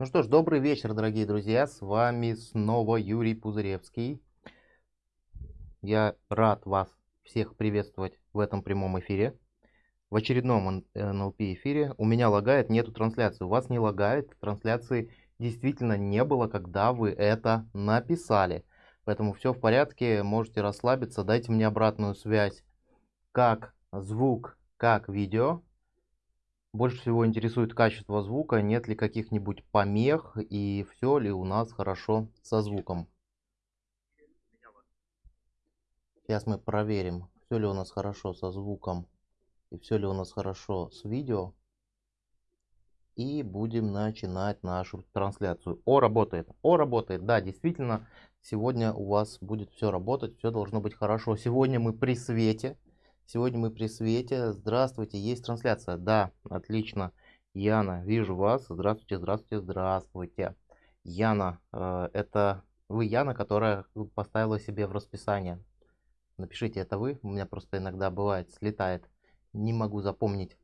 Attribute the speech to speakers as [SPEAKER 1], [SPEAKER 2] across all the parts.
[SPEAKER 1] Ну что ж, добрый вечер, дорогие друзья. С вами снова Юрий Пузыревский. Я рад вас всех приветствовать в этом прямом эфире. В очередном NLP эфире. У меня лагает, нету трансляции. У вас не лагает. Трансляции действительно не было, когда вы это написали. Поэтому все в порядке, можете расслабиться. Дайте мне обратную связь, как звук, как видео. Больше всего интересует качество звука, нет ли каких-нибудь помех и все ли у нас хорошо со звуком. Сейчас мы проверим, все ли у нас хорошо со звуком и все ли у нас хорошо с видео. И будем начинать нашу трансляцию. О, работает. О, работает. Да, действительно, сегодня у вас будет все работать, все должно быть хорошо. Сегодня мы при свете. Сегодня мы при свете. Здравствуйте, есть трансляция? Да, отлично. Яна, вижу вас. Здравствуйте, здравствуйте, здравствуйте. Яна, э, это вы Яна, которая поставила себе в расписание. Напишите, это вы. У меня просто иногда бывает, слетает. Не могу запомнить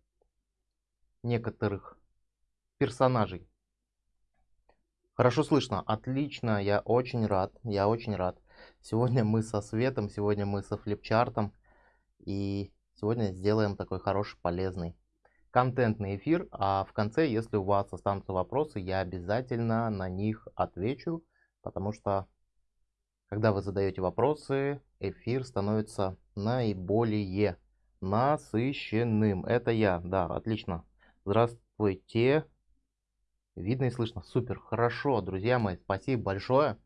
[SPEAKER 1] некоторых персонажей. Хорошо слышно, отлично, я очень рад, я очень рад. Сегодня мы со Светом, сегодня мы со флипчартом. И сегодня сделаем такой хороший, полезный контентный эфир. А в конце, если у вас останутся вопросы, я обязательно на них отвечу. Потому что, когда вы задаете вопросы, эфир становится наиболее насыщенным. Это я, да, отлично. Здравствуйте. Видно и слышно. Супер, хорошо, друзья мои, спасибо большое.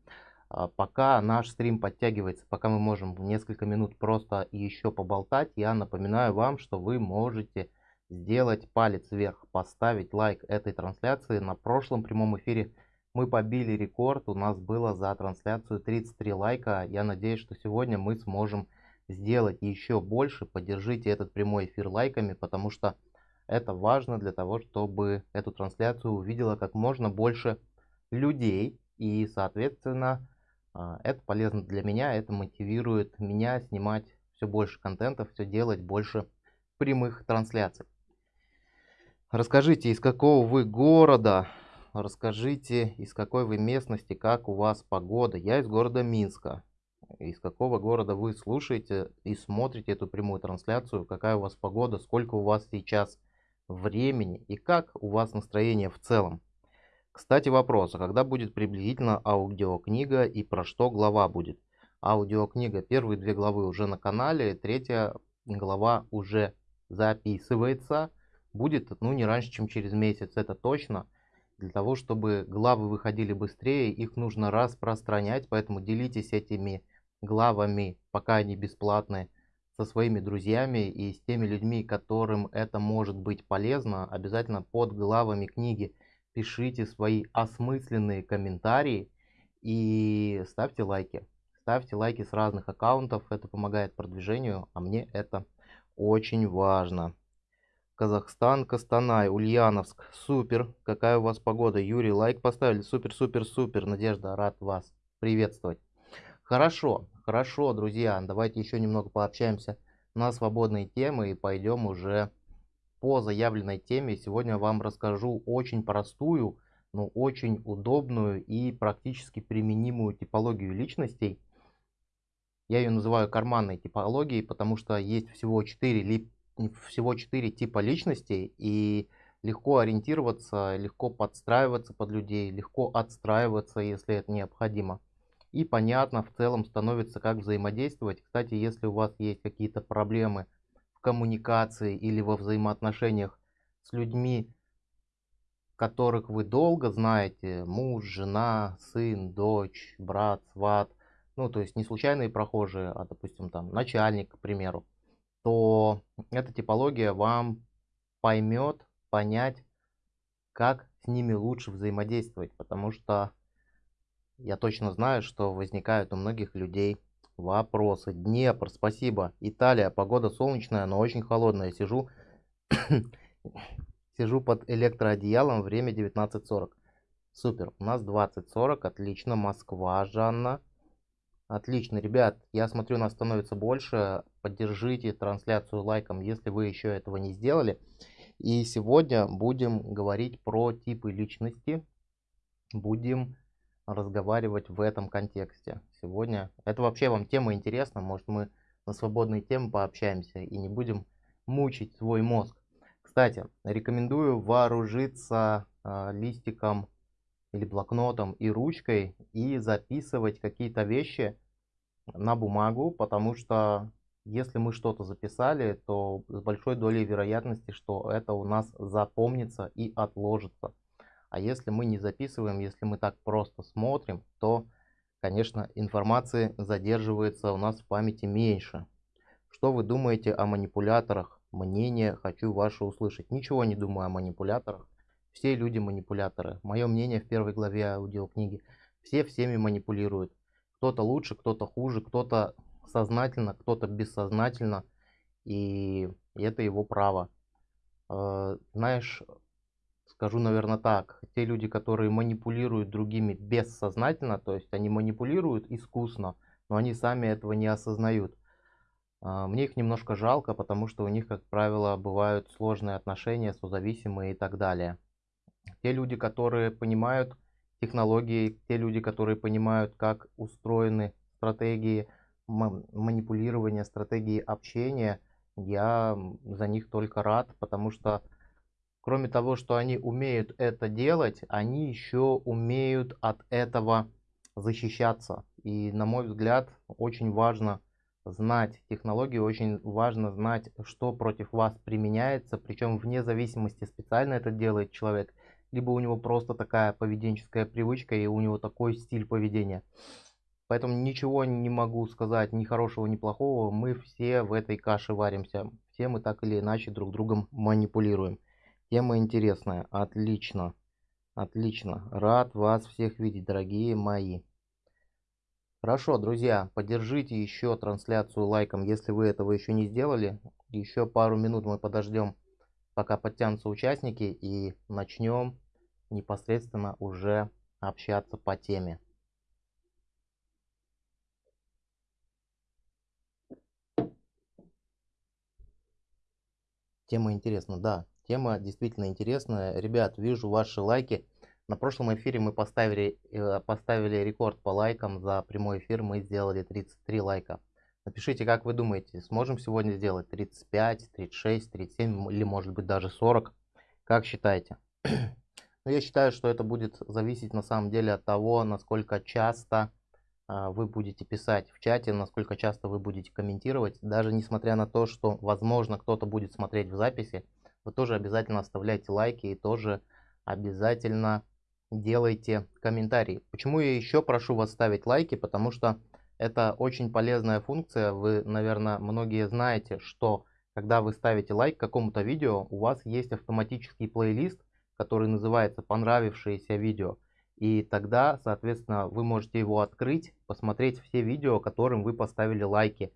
[SPEAKER 1] А, пока наш стрим подтягивается, пока мы можем несколько минут просто еще поболтать, я напоминаю вам, что вы можете сделать палец вверх, поставить лайк этой трансляции. На прошлом прямом эфире мы побили рекорд, у нас было за трансляцию 33 лайка. Я надеюсь, что сегодня мы сможем сделать еще больше. Поддержите этот прямой эфир лайками, потому что это важно для того, чтобы эту трансляцию увидела как можно больше людей. И, соответственно, это полезно для меня, это мотивирует меня снимать все больше контента, все делать больше прямых трансляций. Расскажите, из какого вы города, расскажите, из какой вы местности, как у вас погода. Я из города Минска. Из какого города вы слушаете и смотрите эту прямую трансляцию, какая у вас погода, сколько у вас сейчас времени и как у вас настроение в целом. Кстати, вопрос, а когда будет приблизительно аудиокнига и про что глава будет? Аудиокнига, первые две главы уже на канале, третья глава уже записывается. Будет, ну, не раньше, чем через месяц, это точно. Для того, чтобы главы выходили быстрее, их нужно распространять, поэтому делитесь этими главами, пока они бесплатные, со своими друзьями и с теми людьми, которым это может быть полезно. Обязательно под главами книги пишите свои осмысленные комментарии и ставьте лайки. Ставьте лайки с разных аккаунтов, это помогает продвижению, а мне это очень важно. Казахстан, Костанай, Ульяновск. Супер. Какая у вас погода? Юрий, лайк поставили. Супер, супер, супер. Надежда, рад вас приветствовать. Хорошо, хорошо, друзья. Давайте еще немного пообщаемся на свободные темы и пойдем уже по заявленной теме сегодня вам расскажу очень простую, но очень удобную и практически применимую типологию личностей. Я ее называю карманной типологией, потому что есть всего 4, всего 4 типа личностей, и легко ориентироваться, легко подстраиваться под людей, легко отстраиваться, если это необходимо. И понятно в целом становится, как взаимодействовать. Кстати, если у вас есть какие-то проблемы коммуникации или во взаимоотношениях с людьми, которых вы долго знаете, муж, жена, сын, дочь, брат, сват, ну, то есть не случайные прохожие, а, допустим, там, начальник, к примеру, то эта типология вам поймет, понять, как с ними лучше взаимодействовать, потому что я точно знаю, что возникают у многих людей Вопросы. Днепр, спасибо. Италия, погода солнечная, но очень холодная. Сижу, сижу под электроодеялом, время 19.40. Супер, у нас 20.40, отлично. Москва, Жанна. Отлично, ребят, я смотрю, нас становится больше. Поддержите трансляцию лайком, если вы еще этого не сделали. И сегодня будем говорить про типы личности. будем разговаривать в этом контексте. Сегодня это вообще вам тема интересна, может мы на свободные темы пообщаемся и не будем мучить свой мозг. Кстати, рекомендую вооружиться э, листиком или блокнотом и ручкой и записывать какие-то вещи на бумагу, потому что если мы что-то записали, то с большой долей вероятности, что это у нас запомнится и отложится. А если мы не записываем, если мы так просто смотрим, то, конечно, информации задерживается у нас в памяти меньше. Что вы думаете о манипуляторах? Мнение хочу ваше услышать. Ничего не думаю о манипуляторах. Все люди манипуляторы. Мое мнение в первой главе аудиокниги. Все всеми манипулируют. Кто-то лучше, кто-то хуже, кто-то сознательно, кто-то бессознательно. И это его право. Э, знаешь, скажу, наверное, так. Те люди, которые манипулируют другими бессознательно, то есть они манипулируют искусно, но они сами этого не осознают. А, мне их немножко жалко, потому что у них, как правило, бывают сложные отношения, созависимые и так далее. Те люди, которые понимают технологии, те люди, которые понимают, как устроены стратегии манипулирования, стратегии общения, я за них только рад, потому что Кроме того, что они умеют это делать, они еще умеют от этого защищаться. И на мой взгляд, очень важно знать технологии, очень важно знать, что против вас применяется, причем вне зависимости, специально это делает человек, либо у него просто такая поведенческая привычка и у него такой стиль поведения. Поэтому ничего не могу сказать ни хорошего, ни плохого. Мы все в этой каше варимся. Все мы так или иначе друг другом манипулируем. Тема интересная. Отлично. Отлично. Рад вас всех видеть, дорогие мои. Хорошо, друзья, поддержите еще трансляцию лайком, если вы этого еще не сделали. Еще пару минут мы подождем, пока подтянутся участники и начнем непосредственно уже общаться по теме. Тема интересна, да. Тема действительно интересная. Ребят, вижу ваши лайки. На прошлом эфире мы поставили, э, поставили рекорд по лайкам. За прямой эфир мы сделали 33 лайка. Напишите, как вы думаете, сможем сегодня сделать 35, 36, 37 или может быть даже 40? Как считаете? Но я считаю, что это будет зависеть на самом деле от того, насколько часто а, вы будете писать в чате, насколько часто вы будете комментировать. Даже несмотря на то, что возможно кто-то будет смотреть в записи, вы тоже обязательно оставляйте лайки и тоже обязательно делайте комментарии. Почему я еще прошу вас ставить лайки? Потому что это очень полезная функция. Вы, наверное, многие знаете, что когда вы ставите лайк какому-то видео, у вас есть автоматический плейлист, который называется «Понравившееся видео». И тогда, соответственно, вы можете его открыть, посмотреть все видео, которым вы поставили лайки.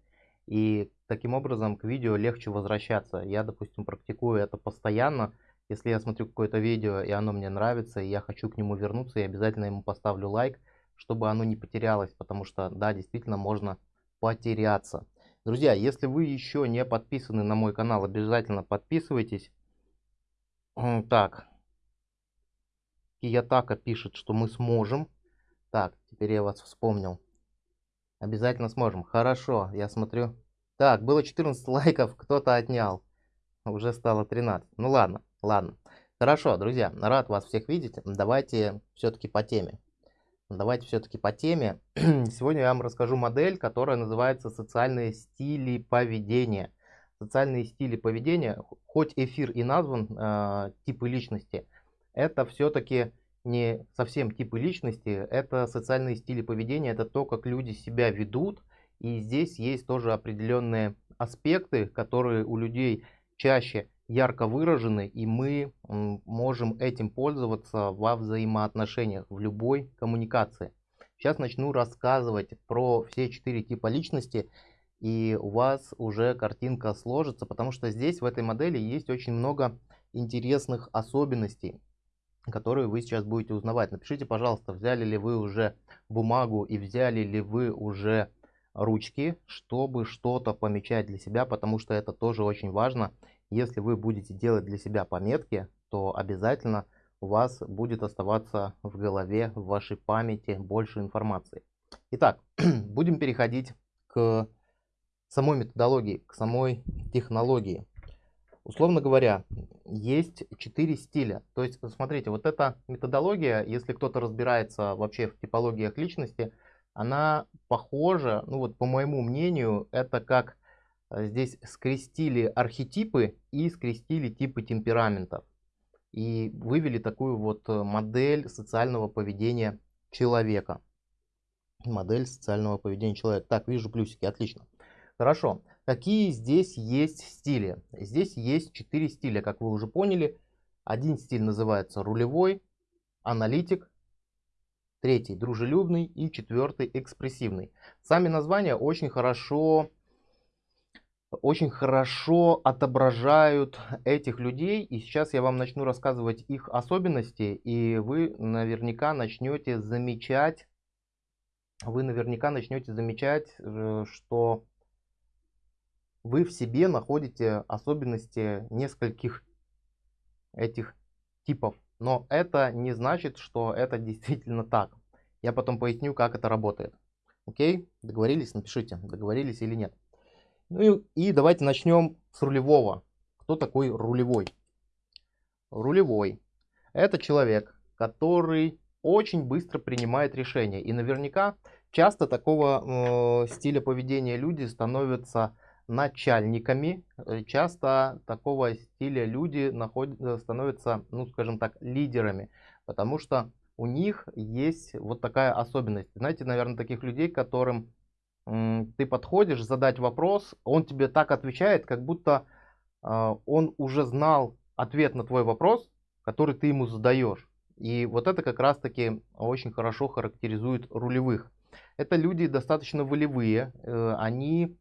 [SPEAKER 1] И таким образом к видео легче возвращаться. Я, допустим, практикую это постоянно. Если я смотрю какое-то видео и оно мне нравится, и я хочу к нему вернуться, я обязательно ему поставлю лайк, чтобы оно не потерялось, потому что, да, действительно можно потеряться. Друзья, если вы еще не подписаны на мой канал, обязательно подписывайтесь. Так, Киятака пишет, что мы сможем. Так, теперь я вас вспомнил. Обязательно сможем. Хорошо, я смотрю. Так, было 14 лайков, кто-то отнял. Уже стало 13. Ну ладно, ладно. Хорошо, друзья, рад вас всех видеть. Давайте все-таки по теме. Давайте все-таки по теме. Сегодня я вам расскажу модель, которая называется «Социальные стили поведения». Социальные стили поведения, хоть эфир и назван э, типы личности, это все-таки не совсем типы личности, это социальные стили поведения, это то, как люди себя ведут. И здесь есть тоже определенные аспекты, которые у людей чаще ярко выражены, и мы можем этим пользоваться во взаимоотношениях, в любой коммуникации. Сейчас начну рассказывать про все четыре типа личности, и у вас уже картинка сложится, потому что здесь в этой модели есть очень много интересных особенностей которые вы сейчас будете узнавать. Напишите, пожалуйста, взяли ли вы уже бумагу и взяли ли вы уже ручки, чтобы что-то помечать для себя, потому что это тоже очень важно. Если вы будете делать для себя пометки, то обязательно у вас будет оставаться в голове, в вашей памяти больше информации. Итак, будем переходить к самой методологии, к самой технологии. Условно говоря, есть четыре стиля. То есть, смотрите, вот эта методология, если кто-то разбирается вообще в типологиях личности, она похожа, ну вот по моему мнению, это как э, здесь скрестили архетипы и скрестили типы темпераментов. И вывели такую вот э, модель социального поведения человека. Модель социального поведения человека. Так, вижу плюсики, отлично. Хорошо. Какие здесь есть стили? Здесь есть четыре стиля, как вы уже поняли. Один стиль называется рулевой, аналитик, третий дружелюбный и четвертый экспрессивный. Сами названия очень хорошо, очень хорошо отображают этих людей. И сейчас я вам начну рассказывать их особенности, и вы наверняка начнете замечать, вы наверняка начнете замечать, э, что вы в себе находите особенности нескольких этих типов. Но это не значит, что это действительно так. Я потом поясню, как это работает. Окей? Договорились? Напишите, договорились или нет. Ну и, и давайте начнем с рулевого. Кто такой рулевой? Рулевой. Это человек, который очень быстро принимает решения. И наверняка часто такого э, стиля поведения люди становятся начальниками. Э, часто такого стиля люди находят, э, становятся, ну скажем так, лидерами, потому что у них есть вот такая особенность. Знаете, наверное, таких людей, которым ты подходишь задать вопрос, он тебе так отвечает, как будто э, он уже знал ответ на твой вопрос, который ты ему задаешь. И вот это как раз таки очень хорошо характеризует рулевых. Это люди достаточно волевые, э, они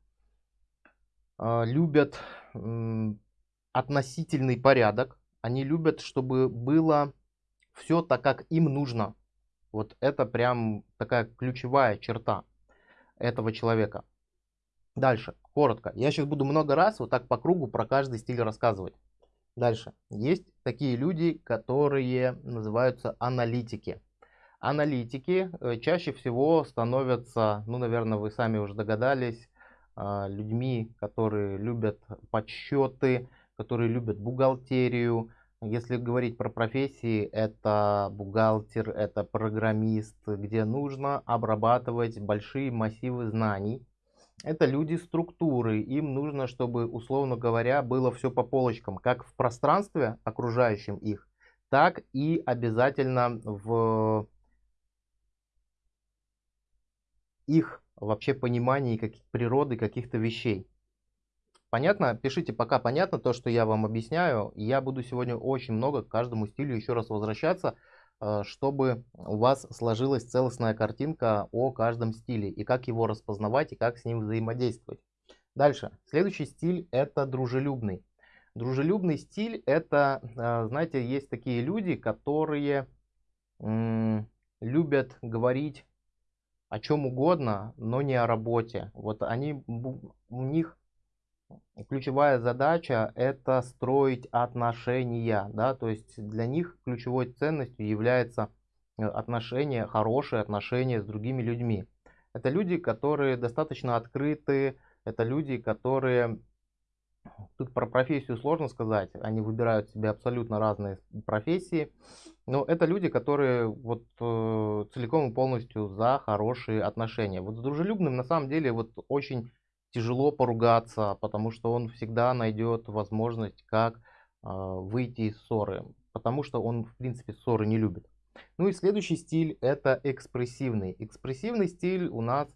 [SPEAKER 1] любят относительный порядок, они любят, чтобы было все так, как им нужно. Вот это прям такая ключевая черта этого человека. Дальше, коротко. Я сейчас буду много раз вот так по кругу про каждый стиль рассказывать. Дальше. Есть такие люди, которые называются аналитики. Аналитики э, чаще всего становятся, ну, наверное, вы сами уже догадались, а, людьми, которые любят подсчеты, которые любят бухгалтерию. Если говорить про профессии, это бухгалтер, это программист, где нужно обрабатывать большие массивы знаний. Это люди структуры, им нужно, чтобы, условно говоря, было все по полочкам, как в пространстве, окружающем их, так и обязательно в их вообще понимании как, природы каких-то вещей. Понятно? Пишите пока понятно то, что я вам объясняю. Я буду сегодня очень много к каждому стилю еще раз возвращаться, э, чтобы у вас сложилась целостная картинка о каждом стиле и как его распознавать и как с ним взаимодействовать. Дальше. Следующий стиль это дружелюбный. Дружелюбный стиль это, э, знаете, есть такие люди, которые любят говорить о чем угодно, но не о работе. Вот они, у них ключевая задача это строить отношения, да, то есть для них ключевой ценностью является э, отношения, хорошие отношения с другими людьми. Это люди, которые достаточно открыты, это люди, которые Тут про профессию сложно сказать. Они выбирают себе абсолютно разные профессии. Но это люди, которые вот э, целиком и полностью за хорошие отношения. Вот с дружелюбным на самом деле вот очень тяжело поругаться, потому что он всегда найдет возможность, как э, выйти из ссоры. Потому что он, в принципе, ссоры не любит. Ну и следующий стиль это экспрессивный. Экспрессивный стиль у нас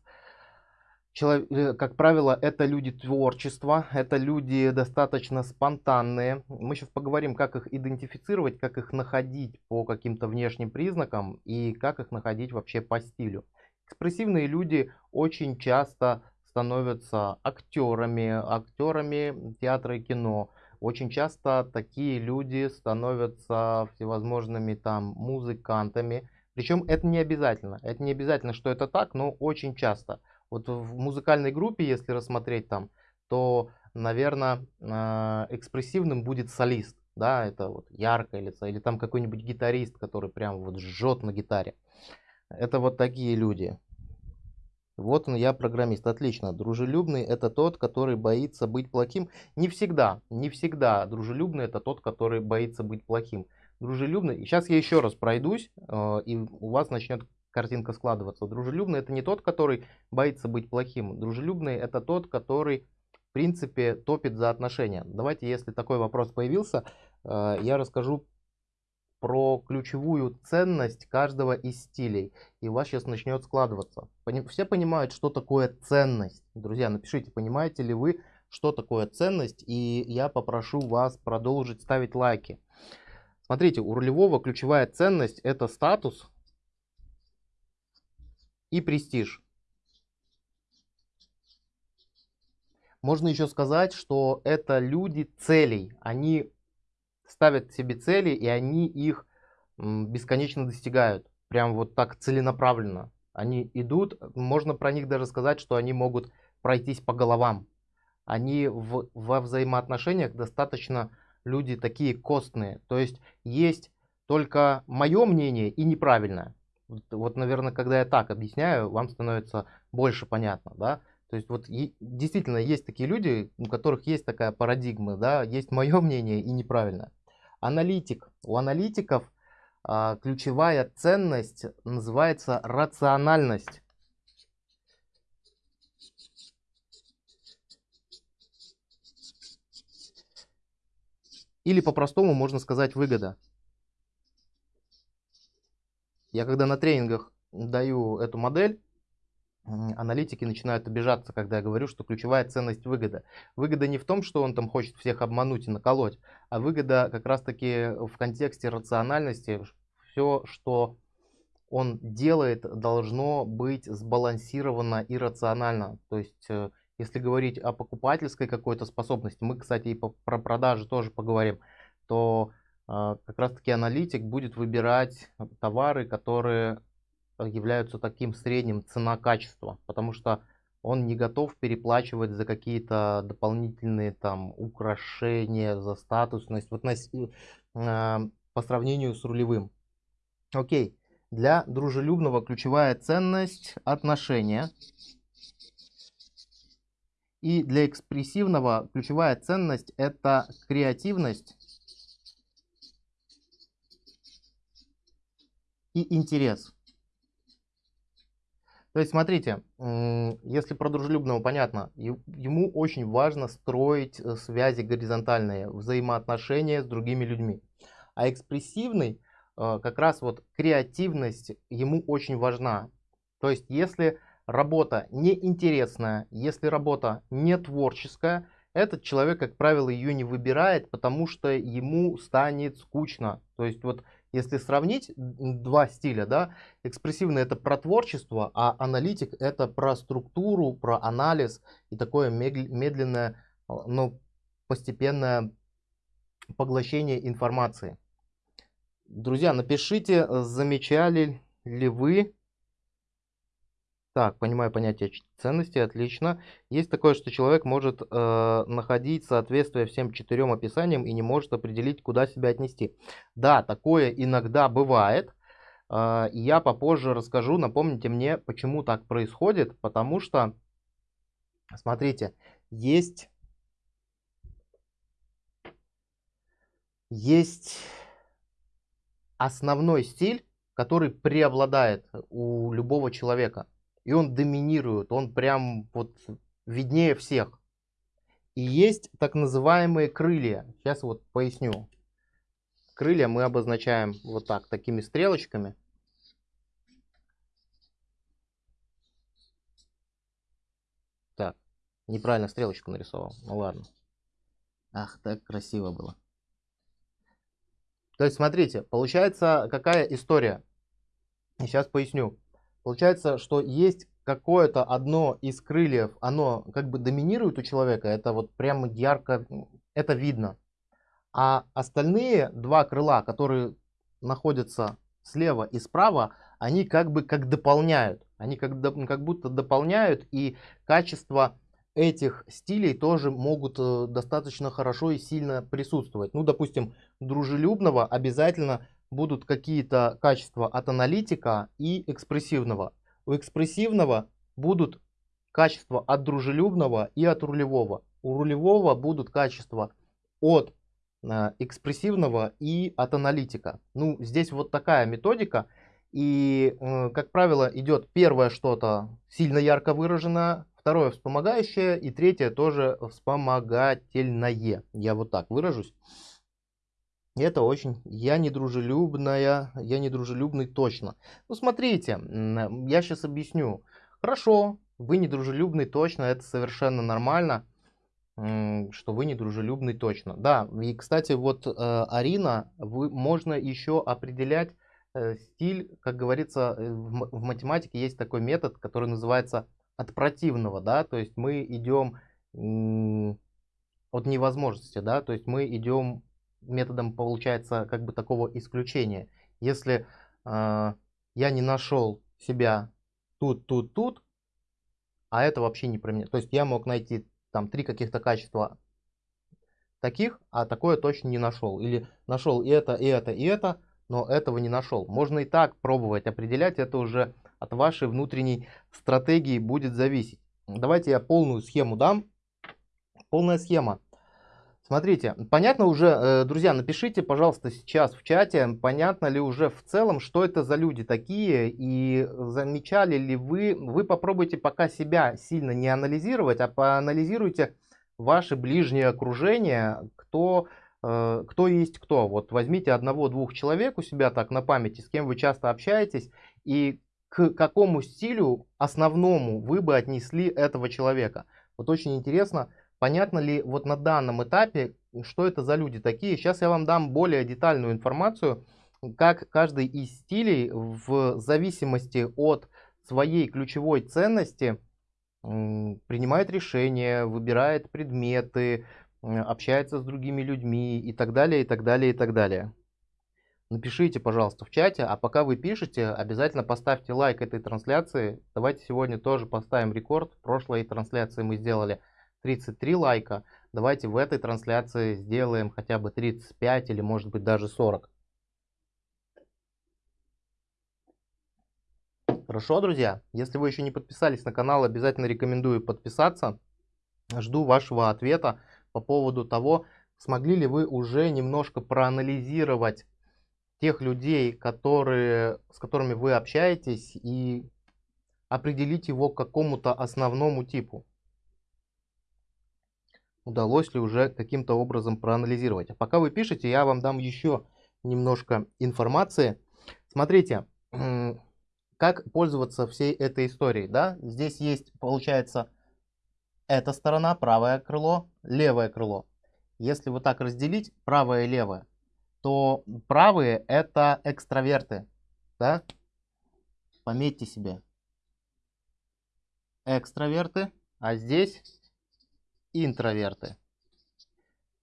[SPEAKER 1] Э, как правило, это люди творчества, это люди достаточно спонтанные. Мы сейчас поговорим, как их идентифицировать, как их находить по каким-то внешним признакам и как их находить вообще по стилю. Экспрессивные люди очень часто становятся актерами, актерами театра и кино. Очень часто такие люди становятся всевозможными там музыкантами. Причем это не обязательно. Это не обязательно, что это так, но очень часто. Вот в музыкальной группе, если рассмотреть там, то, наверное, а, экспрессивным будет солист. да, это вот яркое лицо, или там какой-нибудь гитарист, который прям вот жжет на гитаре. Это вот такие люди. Вот он, я программист. Отлично. Дружелюбный это тот, который боится быть плохим. Не всегда, не всегда. Дружелюбный это тот, который боится быть плохим. Дружелюбный. Сейчас я еще раз пройдусь, э, и у вас начнет картинка складываться. Дружелюбный это не тот, который боится быть плохим. Дружелюбный это тот, который в принципе топит за отношения. Давайте, если такой вопрос появился, э, я расскажу про ключевую ценность каждого из стилей. И у вас сейчас начнет складываться. Все понимают, что такое ценность. Друзья, напишите, понимаете ли вы, что такое ценность. И я попрошу вас продолжить ставить лайки. Смотрите, у рулевого ключевая ценность это статус и престиж. Можно еще сказать, что это люди целей. Они ставят себе цели, и они их бесконечно достигают. Прям вот так целенаправленно. Они идут, можно про них даже сказать, что они могут пройтись по головам. Они в, во взаимоотношениях достаточно люди такие костные. То есть есть только мое мнение и неправильное. Вот, вот, наверное, когда я так объясняю, вам становится больше понятно, да. То есть вот и, действительно есть такие люди, у которых есть такая парадигма, да, есть мое мнение и неправильное. Аналитик. У аналитиков а, ключевая ценность называется рациональность. Или по-простому можно сказать выгода. Я когда на тренингах даю эту модель, аналитики начинают обижаться, когда я говорю, что ключевая ценность выгода. Выгода не в том, что он там хочет всех обмануть и наколоть, а выгода как раз-таки в контексте рациональности. Все, что он делает, должно быть сбалансировано и рационально. То есть, э, если говорить о покупательской какой-то способности, мы, кстати, и про продажи тоже поговорим, то э, как раз-таки аналитик будет выбирать товары, которые являются таким средним цена-качество, потому что он не готов переплачивать за какие-то дополнительные там украшения, за статусность, вот на, э, по сравнению с рулевым. Окей, для дружелюбного ключевая ценность отношения. И для экспрессивного ключевая ценность это креативность и интерес. То есть, смотрите, если про дружелюбного понятно, ему очень важно строить э, связи горизонтальные, взаимоотношения с другими людьми. А экспрессивный, э, как раз вот креативность ему очень важна. То есть, если работа неинтересная, если работа не творческая, этот человек, как правило, ее не выбирает, потому что ему станет скучно. То есть, вот если сравнить два стиля, да, экспрессивный это про творчество, а аналитик это про структуру, про анализ и такое медленное, а, но постепенное поглощение информации. Друзья, напишите, замечали ли вы так, понимаю понятие ценности, отлично. Есть такое, что человек может э, находить соответствие всем четырем описаниям и не может определить, куда себя отнести. Да, такое иногда бывает. Э, я попозже расскажу, напомните мне, почему так происходит. Потому что, смотрите, есть, есть основной стиль, который преобладает у любого человека и он доминирует, он прям вот виднее всех. И есть так называемые крылья. Сейчас вот поясню. Крылья мы обозначаем вот так, такими стрелочками. Так, неправильно стрелочку нарисовал. Ну ладно. Ах, так красиво было. То есть, смотрите, получается какая история. Сейчас поясню. Получается, что есть какое-то одно из крыльев, оно как бы доминирует у человека, это вот прямо ярко, это видно. А остальные два крыла, которые находятся слева и справа, они как бы как дополняют. Они как, как будто дополняют, и качество этих стилей тоже могут э, достаточно хорошо и сильно присутствовать. Ну, допустим, дружелюбного обязательно будут какие-то качества от аналитика и экспрессивного. У экспрессивного будут качества от дружелюбного и от рулевого. У рулевого будут качества от э, экспрессивного и от аналитика. Ну, здесь вот такая методика. И, э, как правило, идет первое что-то сильно ярко выраженное, второе вспомогающее и третье тоже вспомогательное. Я вот так выражусь. Это очень, я недружелюбная, я недружелюбный точно. Ну смотрите, я сейчас объясню. Хорошо, вы недружелюбный точно, это совершенно нормально, что вы недружелюбный точно. Да, и кстати, вот э, Арина, вы, можно еще определять э, стиль, как говорится, э, в, в математике есть такой метод, который называется от противного, да, то есть мы идем от невозможности, да, то есть мы идем методом, получается, как бы такого исключения. Если э, я не нашел себя тут, тут, тут, а это вообще не про меня. То есть я мог найти там три каких-то качества таких, а такое точно не нашел. Или нашел и это, и это, и это, но этого не нашел. Можно и так пробовать определять, это уже от вашей внутренней стратегии будет зависеть. Давайте я полную схему дам. Полная схема. Смотрите, понятно уже, э, друзья, напишите, пожалуйста, сейчас в чате, понятно ли уже в целом, что это за люди такие, и замечали ли вы, вы попробуйте пока себя сильно не анализировать, а поанализируйте ваше ближнее окружение, кто, э, кто есть кто. Вот возьмите одного-двух человек у себя так на памяти, с кем вы часто общаетесь, и к какому стилю основному вы бы отнесли этого человека. Вот очень интересно, понятно ли вот на данном этапе, что это за люди такие. Сейчас я вам дам более детальную информацию, как каждый из стилей в зависимости от своей ключевой ценности принимает решения, выбирает предметы, общается с другими людьми и так далее, и так далее, и так далее. Напишите, пожалуйста, в чате, а пока вы пишете, обязательно поставьте лайк этой трансляции. Давайте сегодня тоже поставим рекорд. В прошлой трансляции мы сделали 33 лайка. Давайте в этой трансляции сделаем хотя бы 35 или может быть даже 40. Хорошо, друзья? Если вы еще не подписались на канал, обязательно рекомендую подписаться. Жду вашего ответа по поводу того, смогли ли вы уже немножко проанализировать тех людей, которые, с которыми вы общаетесь, и определить его к какому-то основному типу удалось ли уже каким-то образом проанализировать. А пока вы пишете, я вам дам еще немножко информации. Смотрите, как пользоваться всей этой историей. Да? Здесь есть, получается, эта сторона, правое крыло, левое крыло. Если вот так разделить правое и левое, то правые это экстраверты. Да? Пометьте себе. Экстраверты. А здесь интроверты.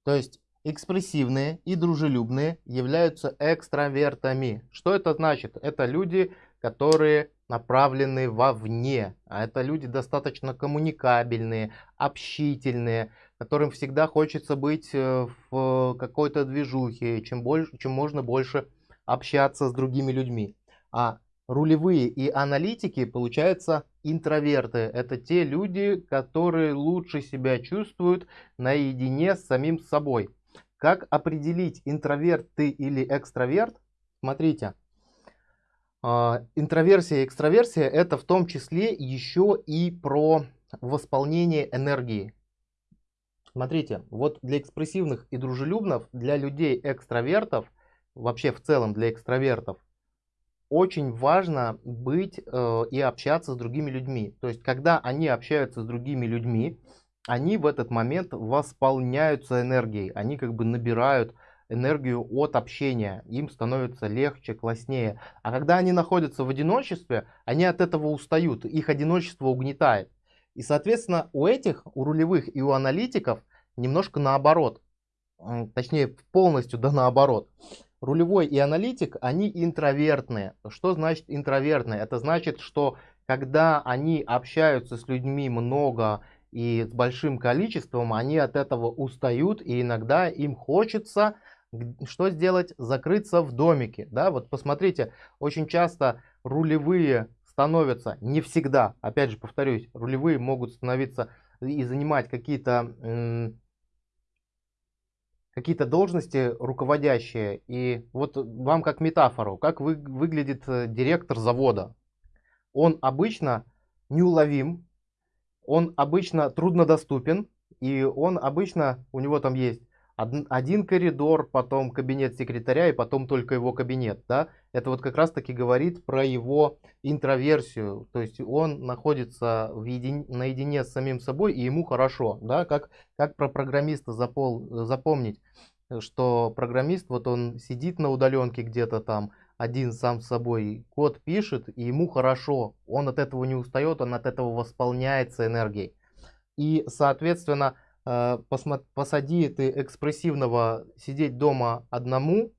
[SPEAKER 1] То есть экспрессивные и дружелюбные являются экстравертами. Что это значит? Это люди, которые направлены вовне. А это люди достаточно коммуникабельные, общительные, которым всегда хочется быть э, в какой-то движухе, чем, больше, чем можно больше общаться с другими людьми. А рулевые и аналитики, получается, интроверты. Это те люди, которые лучше себя чувствуют наедине с самим собой. Как определить, интроверт ты или экстраверт? Смотрите, а, интроверсия и экстраверсия это в том числе еще и про восполнение энергии. Смотрите, вот для экспрессивных и дружелюбных, для людей экстравертов, вообще в целом для экстравертов, очень важно быть э, и общаться с другими людьми. То есть, когда они общаются с другими людьми, они в этот момент восполняются энергией, они как бы набирают энергию от общения, им становится легче, класснее. А когда они находятся в одиночестве, они от этого устают, их одиночество угнетает. И, соответственно, у этих, у рулевых и у аналитиков немножко наоборот. Точнее, полностью да наоборот рулевой и аналитик, они интровертные. Что значит интровертные? Это значит, что когда они общаются с людьми много и с большим количеством, они от этого устают, и иногда им хочется что сделать? Закрыться в домике. Да? Вот посмотрите, очень часто рулевые становятся, не всегда, опять же повторюсь, рулевые могут становиться и занимать какие-то какие-то должности руководящие. И вот вам как метафору, как вы, выглядит э, директор завода. Он обычно неуловим, он обычно труднодоступен, и он обычно, у него там есть один коридор, потом кабинет секретаря и потом только его кабинет. Да? Это вот как раз таки говорит про его интроверсию. То есть он находится в един... наедине с самим собой и ему хорошо. Да? Как, как про программиста запол... запомнить, что программист, вот он сидит на удаленке где-то там, один сам с собой код пишет, и ему хорошо. Он от этого не устает, он от этого восполняется энергией. И, соответственно, посади ты экспрессивного сидеть дома одному,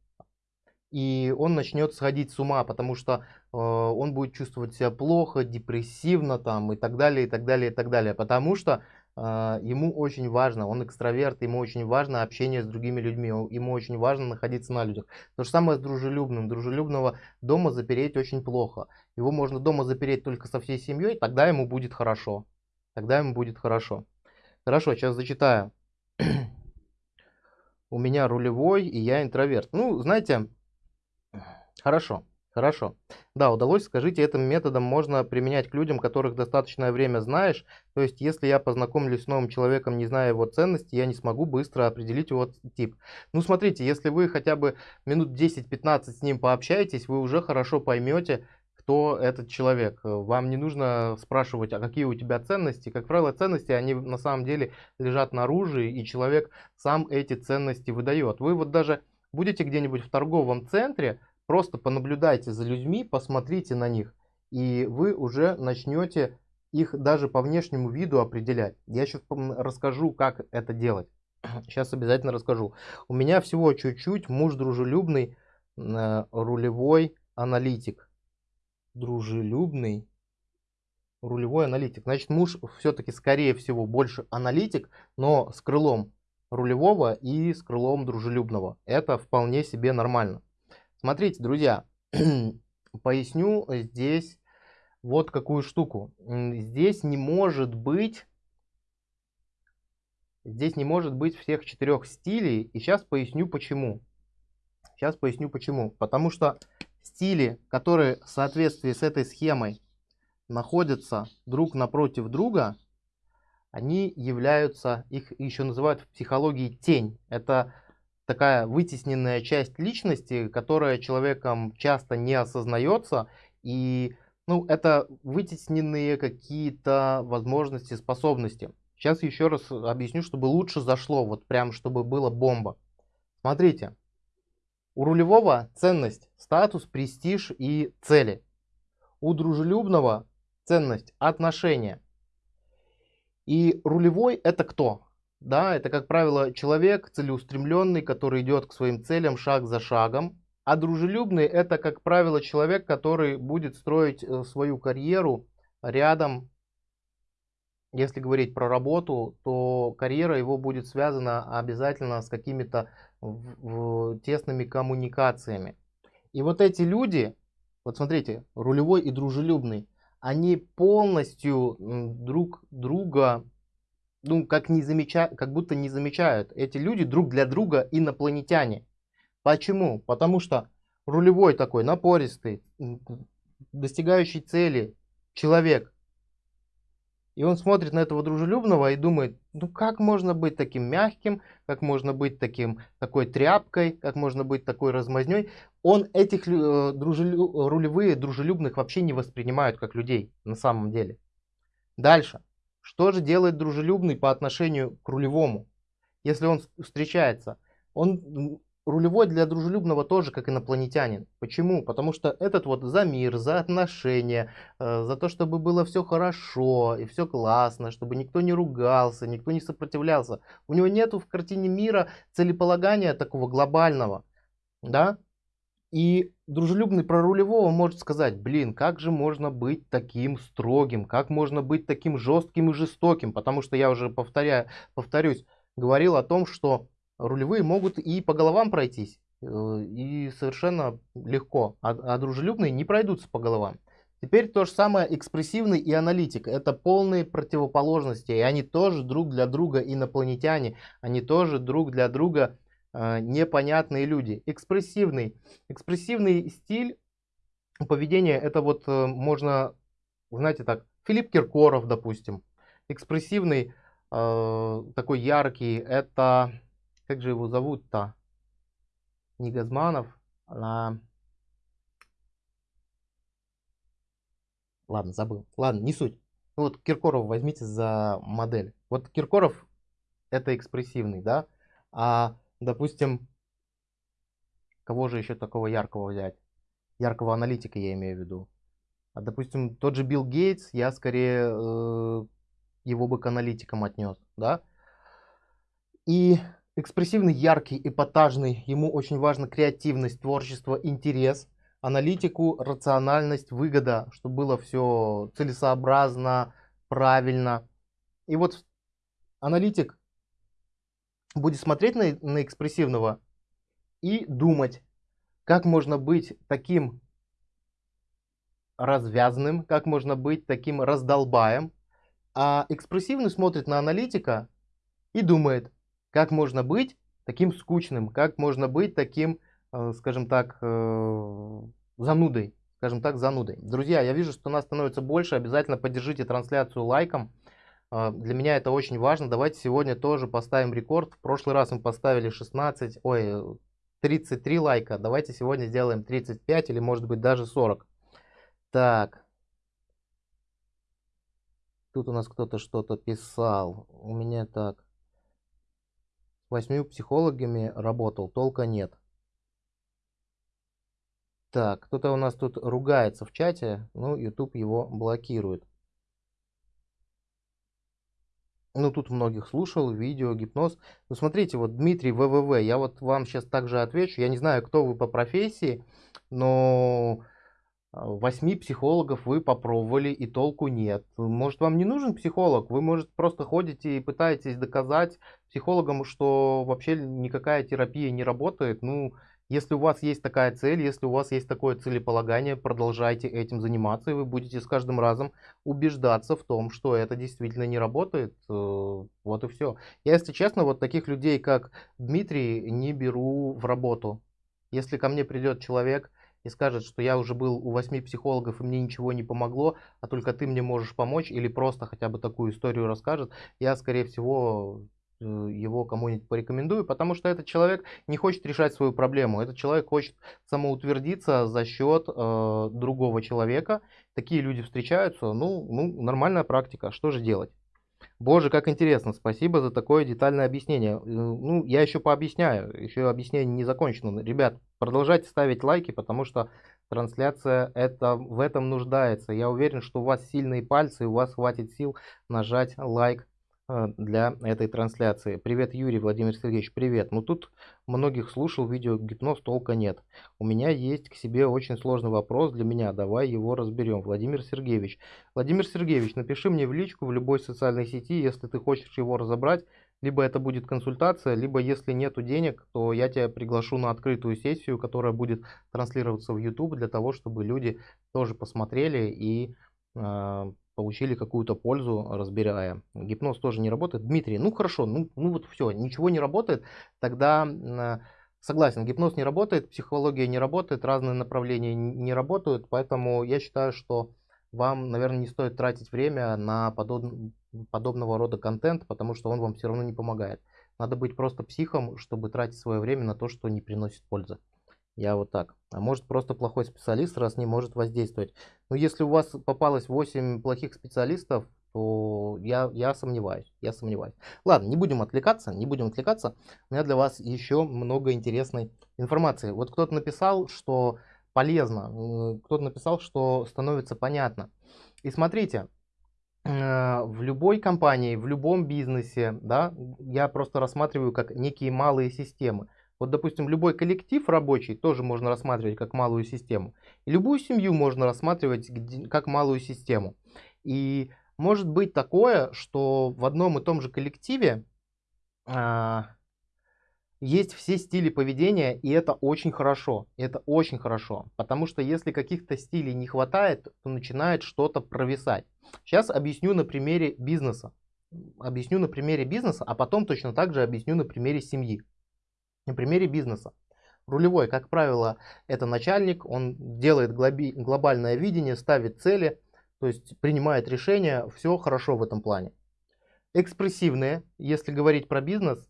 [SPEAKER 1] и он начнет сходить с ума, потому что э, он будет чувствовать себя плохо, депрессивно там и так далее, и так далее, и так далее. Потому что э, ему очень важно, он экстраверт, ему очень важно общение с другими людьми, ему очень важно находиться на людях. То же самое с дружелюбным. Дружелюбного дома запереть очень плохо. Его можно дома запереть только со всей семьей, тогда ему будет хорошо. Тогда ему будет хорошо. Хорошо, сейчас зачитаю. У меня рулевой, и я интроверт. Ну, знаете, хорошо, хорошо. Да, удалось, скажите, этим методом можно применять к людям, которых достаточное время знаешь. То есть, если я познакомлюсь с новым человеком, не зная его ценности, я не смогу быстро определить его тип. Ну, смотрите, если вы хотя бы минут 10-15 с ним пообщаетесь, вы уже хорошо поймете, кто этот человек. Вам не нужно спрашивать, а какие у тебя ценности. Как правило, ценности, они на самом деле лежат наружу, и человек сам эти ценности выдает. Вы вот даже будете где-нибудь в торговом центре, просто понаблюдайте за людьми, посмотрите на них, и вы уже начнете их даже по внешнему виду определять. Я сейчас расскажу, как это делать. Сейчас обязательно расскажу. У меня всего чуть-чуть муж дружелюбный, э, рулевой аналитик дружелюбный рулевой аналитик. Значит, муж все-таки, скорее всего, больше аналитик, но с крылом рулевого и с крылом дружелюбного. Это вполне себе нормально. Смотрите, друзья, поясню здесь вот какую штуку. Здесь не может быть... Здесь не может быть всех четырех стилей. И сейчас поясню почему. Сейчас поясню почему. Потому что стили, которые в соответствии с этой схемой находятся друг напротив друга, они являются, их еще называют в психологии тень. Это такая вытесненная часть личности, которая человеком часто не осознается. И ну, это вытесненные какие-то возможности, способности. Сейчас еще раз объясню, чтобы лучше зашло, вот прям чтобы было бомба. Смотрите, у рулевого ценность, статус, престиж и цели. У дружелюбного ценность, отношения. И рулевой это кто? Да, это, как правило, человек целеустремленный, который идет к своим целям шаг за шагом. А дружелюбный это, как правило, человек, который будет строить э, свою карьеру рядом. Если говорить про работу, то карьера его будет связана обязательно с какими-то тесными коммуникациями. И вот эти люди, вот смотрите, рулевой и дружелюбный, они полностью друг друга, ну, как, не замеча... как будто не замечают. Эти люди друг для друга инопланетяне. Почему? Потому что рулевой такой напористый, достигающий цели человек, и он смотрит на этого дружелюбного и думает, ну как можно быть таким мягким, как можно быть таким, такой тряпкой, как можно быть такой размазней. Он этих э, дружелю, рулевые дружелюбных вообще не воспринимают как людей на самом деле. Дальше. Что же делает дружелюбный по отношению к рулевому? Если он встречается, он рулевой для дружелюбного тоже как инопланетянин. Почему? Потому что этот вот за мир, за отношения, э, за то, чтобы было все хорошо и все классно, чтобы никто не ругался, никто не сопротивлялся. У него нету в картине мира целеполагания такого глобального. Да? И дружелюбный про рулевого может сказать, блин, как же можно быть таким строгим, как можно быть таким жестким и жестоким, потому что я уже повторяю, повторюсь, говорил о том, что рулевые могут и по головам пройтись, э, и совершенно легко, а, а дружелюбные не пройдутся по головам. Теперь то же самое экспрессивный и аналитик. Это полные противоположности. И они тоже друг для друга инопланетяне. Они тоже друг для друга э, непонятные люди. Экспрессивный. Экспрессивный стиль поведения, это вот э, можно, знаете так, Филипп Киркоров, допустим. Экспрессивный, э, такой яркий, это, как же его зовут-то? Не Газманов, а... Ладно, забыл. Ладно, не суть. Ну вот Киркоров возьмите за модель. Вот Киркоров это экспрессивный, да? А, допустим, кого же еще такого яркого взять? Яркого аналитика я имею в виду. А, допустим, тот же Билл Гейтс, я скорее э, его бы к аналитикам отнес, да? И экспрессивный, яркий, эпатажный, ему очень важна креативность, творчество, интерес – аналитику, рациональность, выгода, чтобы было все целесообразно, правильно. И вот аналитик будет смотреть на, на экспрессивного и думать, как можно быть таким развязанным, как можно быть таким раздолбаем. А экспрессивный смотрит на аналитика и думает, как можно быть таким скучным, как можно быть таким, э, скажем так, э, занудой, скажем так, занудой. Друзья, я вижу, что нас становится больше, обязательно поддержите трансляцию лайком. А, для меня это очень важно. Давайте сегодня тоже поставим рекорд. В прошлый раз мы поставили 16, ой, 33 лайка. Давайте сегодня сделаем 35 или может быть даже 40. Так. Тут у нас кто-то что-то писал. У меня так. Восьмью психологами работал, толка нет. Так, кто-то у нас тут ругается в чате, ну, YouTube его блокирует. Ну, тут многих слушал, видео, гипноз. Ну, смотрите, вот Дмитрий ВВВ, я вот вам сейчас также отвечу. Я не знаю, кто вы по профессии, но восьми психологов вы попробовали и толку нет. Может, вам не нужен психолог? Вы, может, просто ходите и пытаетесь доказать психологам, что вообще никакая терапия не работает. Ну, если у вас есть такая цель, если у вас есть такое целеполагание, продолжайте этим заниматься, и вы будете с каждым разом убеждаться в том, что это действительно не работает. Э, вот и все. Я, если честно, вот таких людей, как Дмитрий, не беру в работу. Если ко мне придет человек и скажет, что я уже был у восьми психологов и мне ничего не помогло, а только ты мне можешь помочь, или просто хотя бы такую историю расскажет, я, скорее всего, Э, его кому-нибудь порекомендую, потому что этот человек не хочет решать свою проблему. Этот человек хочет самоутвердиться за счет э, другого человека. Такие люди встречаются. Ну, ну, нормальная практика. Что же делать? Боже, как интересно. Спасибо за такое детальное объяснение. Э, ну, я еще пообъясняю. Еще объяснение не закончено. Ребят, продолжайте ставить лайки, потому что трансляция это, в этом нуждается. Я уверен, что у вас сильные пальцы, и у вас хватит сил нажать лайк для этой трансляции. Привет, Юрий Владимир Сергеевич, привет. Ну тут многих слушал, видео гипноз толка нет. У меня есть к себе очень сложный вопрос для меня, давай его разберем. Владимир Сергеевич. Владимир Сергеевич, напиши мне в личку в любой социальной сети, если ты хочешь его разобрать. Либо это будет консультация, либо если нету денег, то я тебя приглашу на открытую сессию, которая будет транслироваться в YouTube для того, чтобы люди тоже посмотрели и э, получили какую-то пользу, разбирая. Гипноз тоже не работает. Дмитрий, ну хорошо, ну, ну вот все, ничего не работает, тогда согласен, гипноз не работает, психология не работает, разные направления не работают, поэтому я считаю, что вам, наверное, не стоит тратить время на подоб... подобного рода контент, потому что он вам все равно не помогает. Надо быть просто психом, чтобы тратить свое время на то, что не приносит пользы. Я вот так. А может просто плохой специалист, раз не может воздействовать. Но если у вас попалось 8 плохих специалистов, то я, я сомневаюсь. Я сомневаюсь. Ладно, не будем отвлекаться, не будем отвлекаться. У меня для вас еще много интересной информации. Вот кто-то написал, что полезно. Кто-то написал, что становится понятно. И смотрите, э, в любой компании, в любом бизнесе, да, я просто рассматриваю как некие малые системы. Вот, допустим, любой коллектив рабочий тоже можно рассматривать как малую систему. И любую семью можно рассматривать как малую систему. И может быть такое, что в одном и том же коллективе а, есть все стили поведения, и это очень хорошо. Это очень хорошо. Потому что если каких-то стилей не хватает, то начинает что-то провисать. Сейчас объясню на примере бизнеса. Объясню на примере бизнеса, а потом точно так же объясню на примере семьи. На примере бизнеса. Рулевой, как правило, это начальник, он делает глобальное видение, ставит цели, то есть принимает решения, все хорошо в этом плане. Экспрессивные, если говорить про бизнес,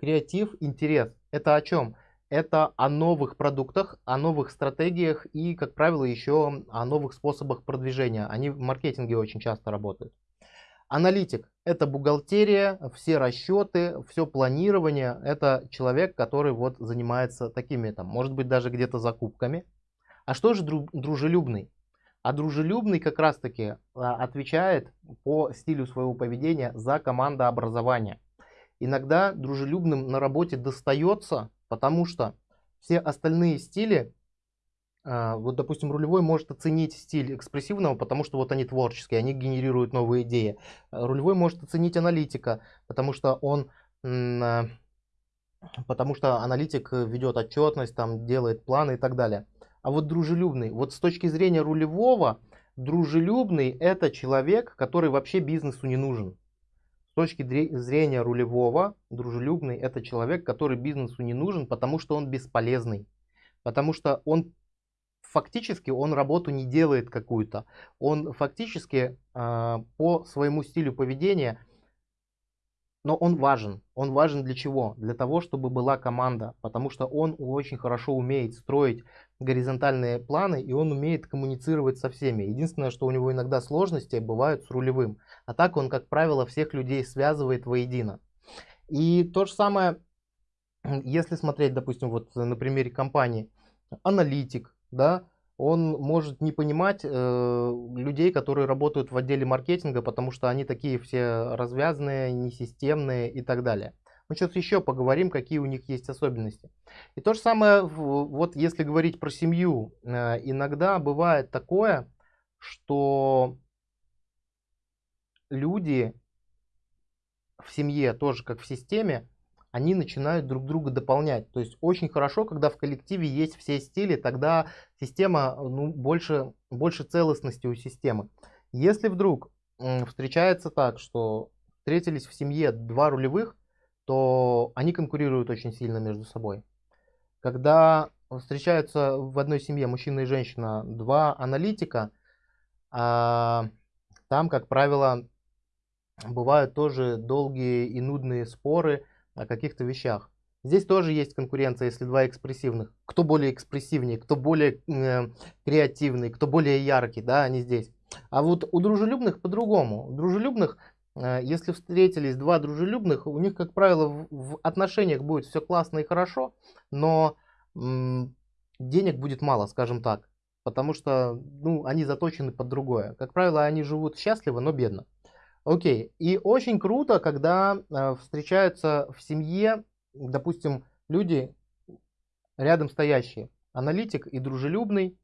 [SPEAKER 1] креатив, интерес. Это о чем? Это о новых продуктах, о новых стратегиях и, как правило, еще о новых способах продвижения. Они в маркетинге очень часто работают. Аналитик – это бухгалтерия, все расчеты, все планирование. Это человек, который вот занимается такими, там, может быть, даже где-то закупками. А что же дружелюбный? А дружелюбный как раз-таки а, отвечает по стилю своего поведения за командообразование. Иногда дружелюбным на работе достается, потому что все остальные стили, вот допустим рулевой может оценить стиль экспрессивного, потому что вот они творческие, они генерируют новые идеи. Рулевой может оценить аналитика, потому что он а, потому что аналитик ведет отчетность, там делает планы и так далее. А вот дружелюбный, вот с точки зрения рулевого, дружелюбный это человек, который вообще бизнесу не нужен. С точки зрения рулевого, дружелюбный это человек, который бизнесу не нужен, потому что он бесполезный. Потому что он фактически он работу не делает какую-то. Он фактически э, по своему стилю поведения но он важен. Он важен для чего? Для того, чтобы была команда, потому что он очень хорошо умеет строить горизонтальные планы и он умеет коммуницировать со всеми. Единственное, что у него иногда сложности бывают с рулевым. А так он, как правило, всех людей связывает воедино. И то же самое, если смотреть, допустим, вот на примере компании, аналитик, да, он может не понимать э, людей, которые работают в отделе маркетинга, потому что они такие все развязанные, несистемные и так далее. Мы сейчас еще поговорим, какие у них есть особенности. И то же самое, вот если говорить про семью, э, иногда бывает такое, что люди в семье, тоже как в системе, они начинают друг друга дополнять. То есть очень хорошо, когда в коллективе есть все стили, тогда система, ну, больше, больше целостности у системы. Если вдруг встречается так, что встретились в семье два рулевых, то они конкурируют очень сильно между собой. Когда встречаются в одной семье мужчина и женщина два аналитика, а, там, как правило, бывают тоже долгие и нудные споры, о каких-то вещах. Здесь тоже есть конкуренция, если два экспрессивных. Кто более экспрессивнее, кто более э, креативный, кто более яркий, да, они здесь. А вот у дружелюбных по-другому. У дружелюбных, э, если встретились два дружелюбных, у них, как правило, в, в отношениях будет все классно и хорошо, но денег будет мало, скажем так. Потому что ну, они заточены под другое. Как правило, они живут счастливо, но бедно. Окей. И очень круто, когда э, встречаются в семье, допустим, люди рядом стоящие. Аналитик и дружелюбный,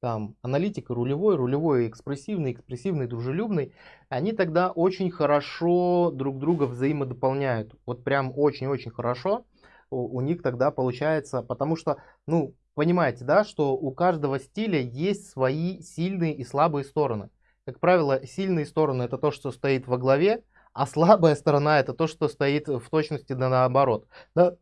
[SPEAKER 1] там, аналитик и рулевой, рулевой и экспрессивный, экспрессивный и дружелюбный, они тогда очень хорошо друг друга взаимодополняют. Вот прям очень-очень хорошо у, у них тогда получается, потому что, ну, понимаете, да, что у каждого стиля есть свои сильные и слабые стороны. Как правило, сильные стороны это то, что стоит во главе, а слабая сторона это то, что стоит в точности да наоборот. Да?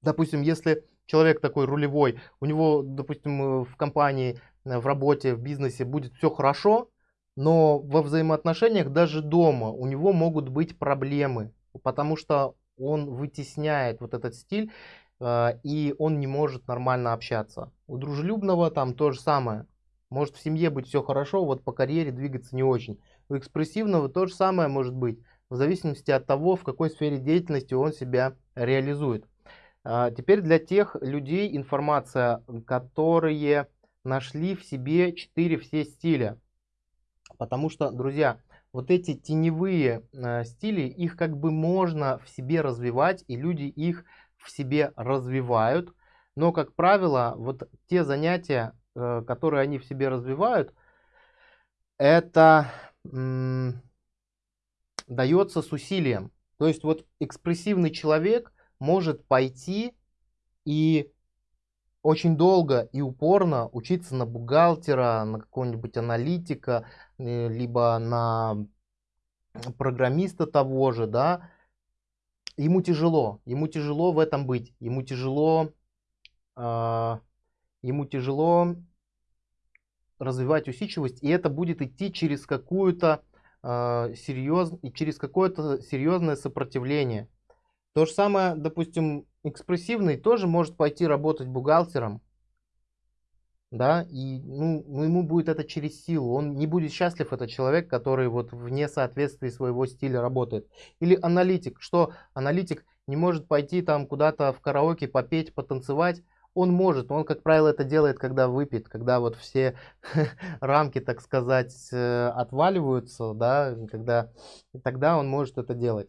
[SPEAKER 1] Допустим, если человек такой рулевой, у него, допустим, в компании, в работе, в бизнесе будет все хорошо, но во взаимоотношениях даже дома у него могут быть проблемы, потому что он вытесняет вот этот стиль, э, и он не может нормально общаться. У дружелюбного там то же самое. Может в семье быть все хорошо, вот по карьере двигаться не очень. У экспрессивного то же самое может быть, в зависимости от того, в какой сфере деятельности он себя реализует. А, теперь для тех людей информация, которые нашли в себе 4 все стиля. Потому что, друзья, вот эти теневые э, стили, их как бы можно в себе развивать, и люди их в себе развивают, но, как правило, вот те занятия, которые они в себе развивают, это дается с усилием. То есть вот экспрессивный человек может пойти и очень долго и упорно учиться на бухгалтера, на какого-нибудь аналитика, э, либо на программиста того же, да, ему тяжело, ему тяжело в этом быть, ему тяжело, э, ему тяжело развивать усидчивость, и это будет идти через какую-то э, серьез, через какое-то серьезное сопротивление. То же самое, допустим, экспрессивный тоже может пойти работать бухгалтером, да, и ну, ну, ему будет это через силу. Он не будет счастлив, этот человек, который вот вне соответствия своего стиля работает. Или аналитик, что аналитик не может пойти там куда-то в караоке попеть, потанцевать, он может, он, как правило, это делает, когда выпьет, когда вот все рамки, так сказать, э, отваливаются, да, когда, тогда он может это делать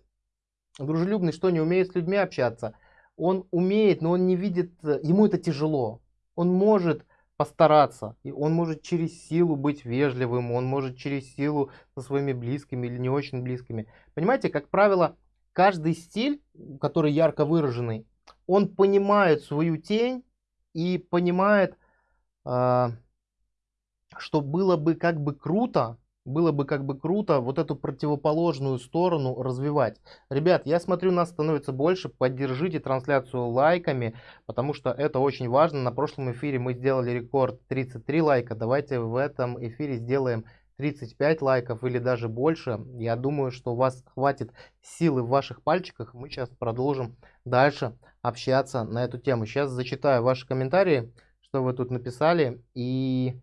[SPEAKER 1] дружелюбный, что не умеет с людьми общаться. Он умеет, но он не видит, э, ему это тяжело. Он может постараться, и он может через силу быть вежливым, он может через силу со своими близкими или не очень близкими. Понимаете, как правило, каждый стиль, который ярко выраженный, он понимает свою тень и понимает, э, что было бы как бы круто, было бы как бы круто вот эту противоположную сторону развивать. Ребят, я смотрю, нас становится больше. Поддержите трансляцию лайками, потому что это очень важно. На прошлом эфире мы сделали рекорд 33 лайка. Давайте в этом эфире сделаем 35 лайков или даже больше. Я думаю, что у вас хватит силы в ваших пальчиках. Мы сейчас продолжим дальше общаться на эту тему. Сейчас зачитаю ваши комментарии, что вы тут написали. И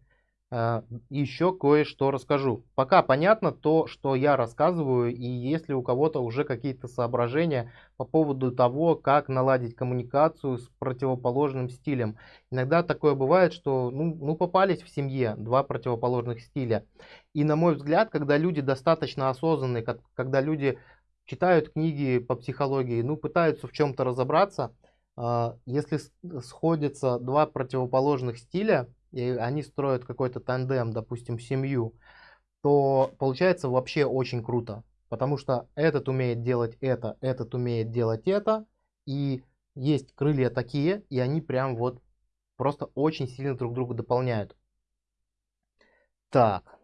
[SPEAKER 1] еще кое-что расскажу. Пока понятно то, что я рассказываю, и если у кого-то уже какие-то соображения по поводу того, как наладить коммуникацию с противоположным стилем. Иногда такое бывает, что ну, ну попались в семье два противоположных стиля. И на мой взгляд, когда люди достаточно осознанные, когда люди читают книги по психологии, ну пытаются в чем-то разобраться, а, если сходятся два противоположных стиля, и они строят какой-то тандем, допустим, семью, то получается вообще очень круто. Потому что этот умеет делать это, этот умеет делать это, и есть крылья такие, и они прям вот просто очень сильно друг друга дополняют. Так.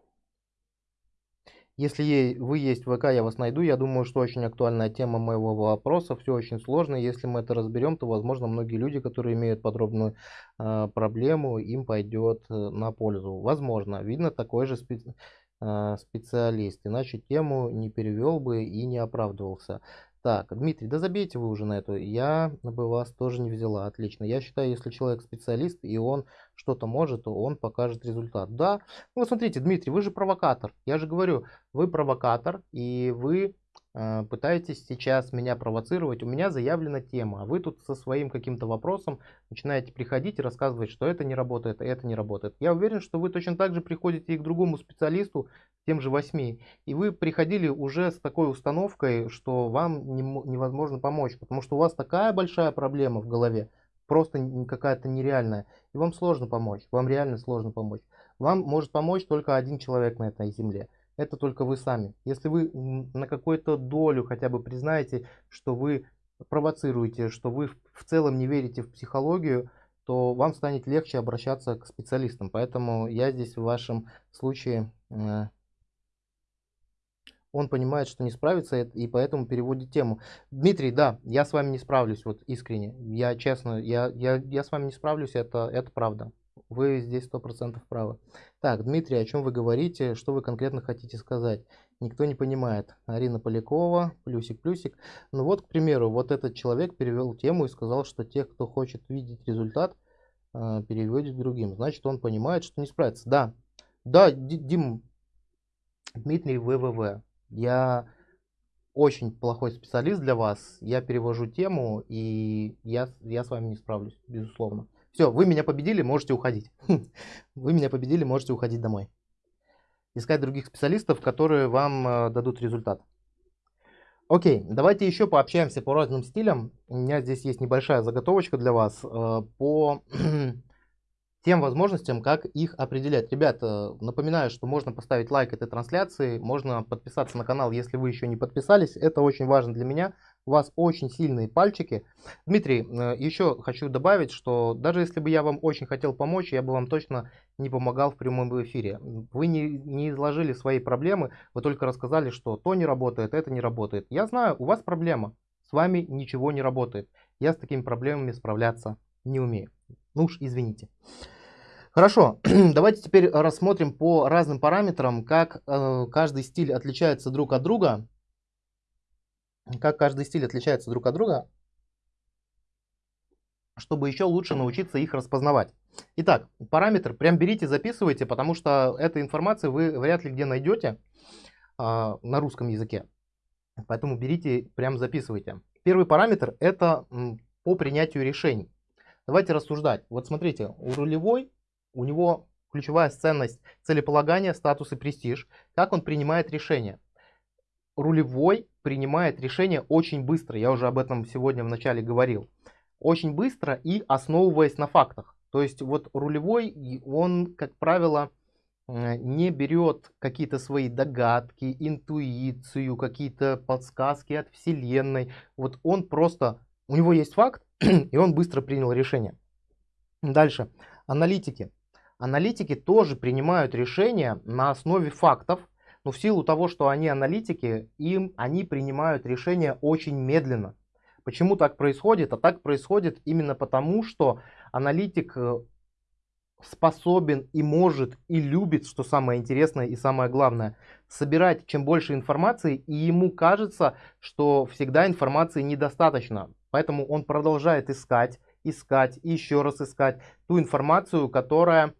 [SPEAKER 1] Если вы есть в ВК, я вас найду. Я думаю, что очень актуальная тема моего вопроса. Все очень сложно. Если мы это разберем, то, возможно, многие люди, которые имеют подробную э, проблему, им пойдет э, на пользу. Возможно. Видно, такой же специ э, специалист. Иначе тему не перевел бы и не оправдывался. Так, Дмитрий, да забейте вы уже на эту. Я бы вас тоже не взяла. Отлично. Я считаю, если человек специалист и он что-то может, то он покажет результат. Да. Ну, смотрите, Дмитрий, вы же провокатор. Я же говорю, вы провокатор и вы пытаетесь сейчас меня провоцировать, у меня заявлена тема, а вы тут со своим каким-то вопросом начинаете приходить и рассказывать, что это не работает, а это не работает. Я уверен, что вы точно так же приходите и к другому специалисту, тем же восьми, и вы приходили уже с такой установкой, что вам не, невозможно помочь, потому что у вас такая большая проблема в голове, просто какая-то нереальная, и вам сложно помочь, вам реально сложно помочь. Вам может помочь только один человек на этой земле – это только вы сами. Если вы на какую-то долю хотя бы признаете, что вы провоцируете, что вы в целом не верите в психологию, то вам станет легче обращаться к специалистам. Поэтому я здесь в вашем случае, э, он понимает, что не справится и поэтому переводит тему. Дмитрий, да, я с вами не справлюсь, вот искренне. Я честно, я, я, я с вами не справлюсь, это, это правда. Вы здесь 100% правы. Так, Дмитрий, о чем вы говорите? Что вы конкретно хотите сказать? Никто не понимает. Арина Полякова, плюсик-плюсик. Ну вот, к примеру, вот этот человек перевел тему и сказал, что тех, кто хочет видеть результат, э, переводит другим. Значит, он понимает, что не справится. Да, да, Дим, Дмитрий ВВВ. Я очень плохой специалист для вас. Я перевожу тему, и я, я с вами не справлюсь, безусловно. Все, вы меня победили, можете уходить. Вы меня победили, можете уходить домой. Искать других специалистов, которые вам э, дадут результат. Окей, давайте еще пообщаемся по разным стилям. У меня здесь есть небольшая заготовочка для вас э, по тем возможностям, как их определять. Ребята, напоминаю, что можно поставить лайк этой трансляции, можно подписаться на канал, если вы еще не подписались. Это очень важно для меня. У вас очень сильные пальчики. Дмитрий, э, еще хочу добавить, что даже если бы я вам очень хотел помочь, я бы вам точно не помогал в прямом эфире. Вы не, не изложили свои проблемы, вы только рассказали, что то не работает, это не работает. Я знаю, у вас проблема, с вами ничего не работает. Я с такими проблемами справляться не умею. Ну уж извините. Хорошо, давайте теперь рассмотрим по разным параметрам, как э, каждый стиль отличается друг от друга. Как каждый стиль отличается друг от друга, чтобы еще лучше научиться их распознавать. Итак, параметр прям берите, записывайте, потому что этой информации вы вряд ли где найдете э, на русском языке. Поэтому берите, прям записывайте. Первый параметр это по принятию решений. Давайте рассуждать. Вот смотрите, у рулевой, у него ключевая ценность целеполагания, статус и престиж. Как он принимает решения? Рулевой принимает решение очень быстро. Я уже об этом сегодня в начале говорил. Очень быстро и основываясь на фактах. То есть вот рулевой, он, как правило, не берет какие-то свои догадки, интуицию, какие-то подсказки от Вселенной. Вот он просто, у него есть факт, и он быстро принял решение. Дальше. Аналитики. Аналитики тоже принимают решения на основе фактов, но в силу того, что они аналитики, им они принимают решения очень медленно. Почему так происходит? А так происходит именно потому, что аналитик э, способен и может и любит, что самое интересное и самое главное, собирать чем больше информации, и ему кажется, что всегда информации недостаточно. Поэтому он продолжает искать, искать еще раз искать ту информацию, которая,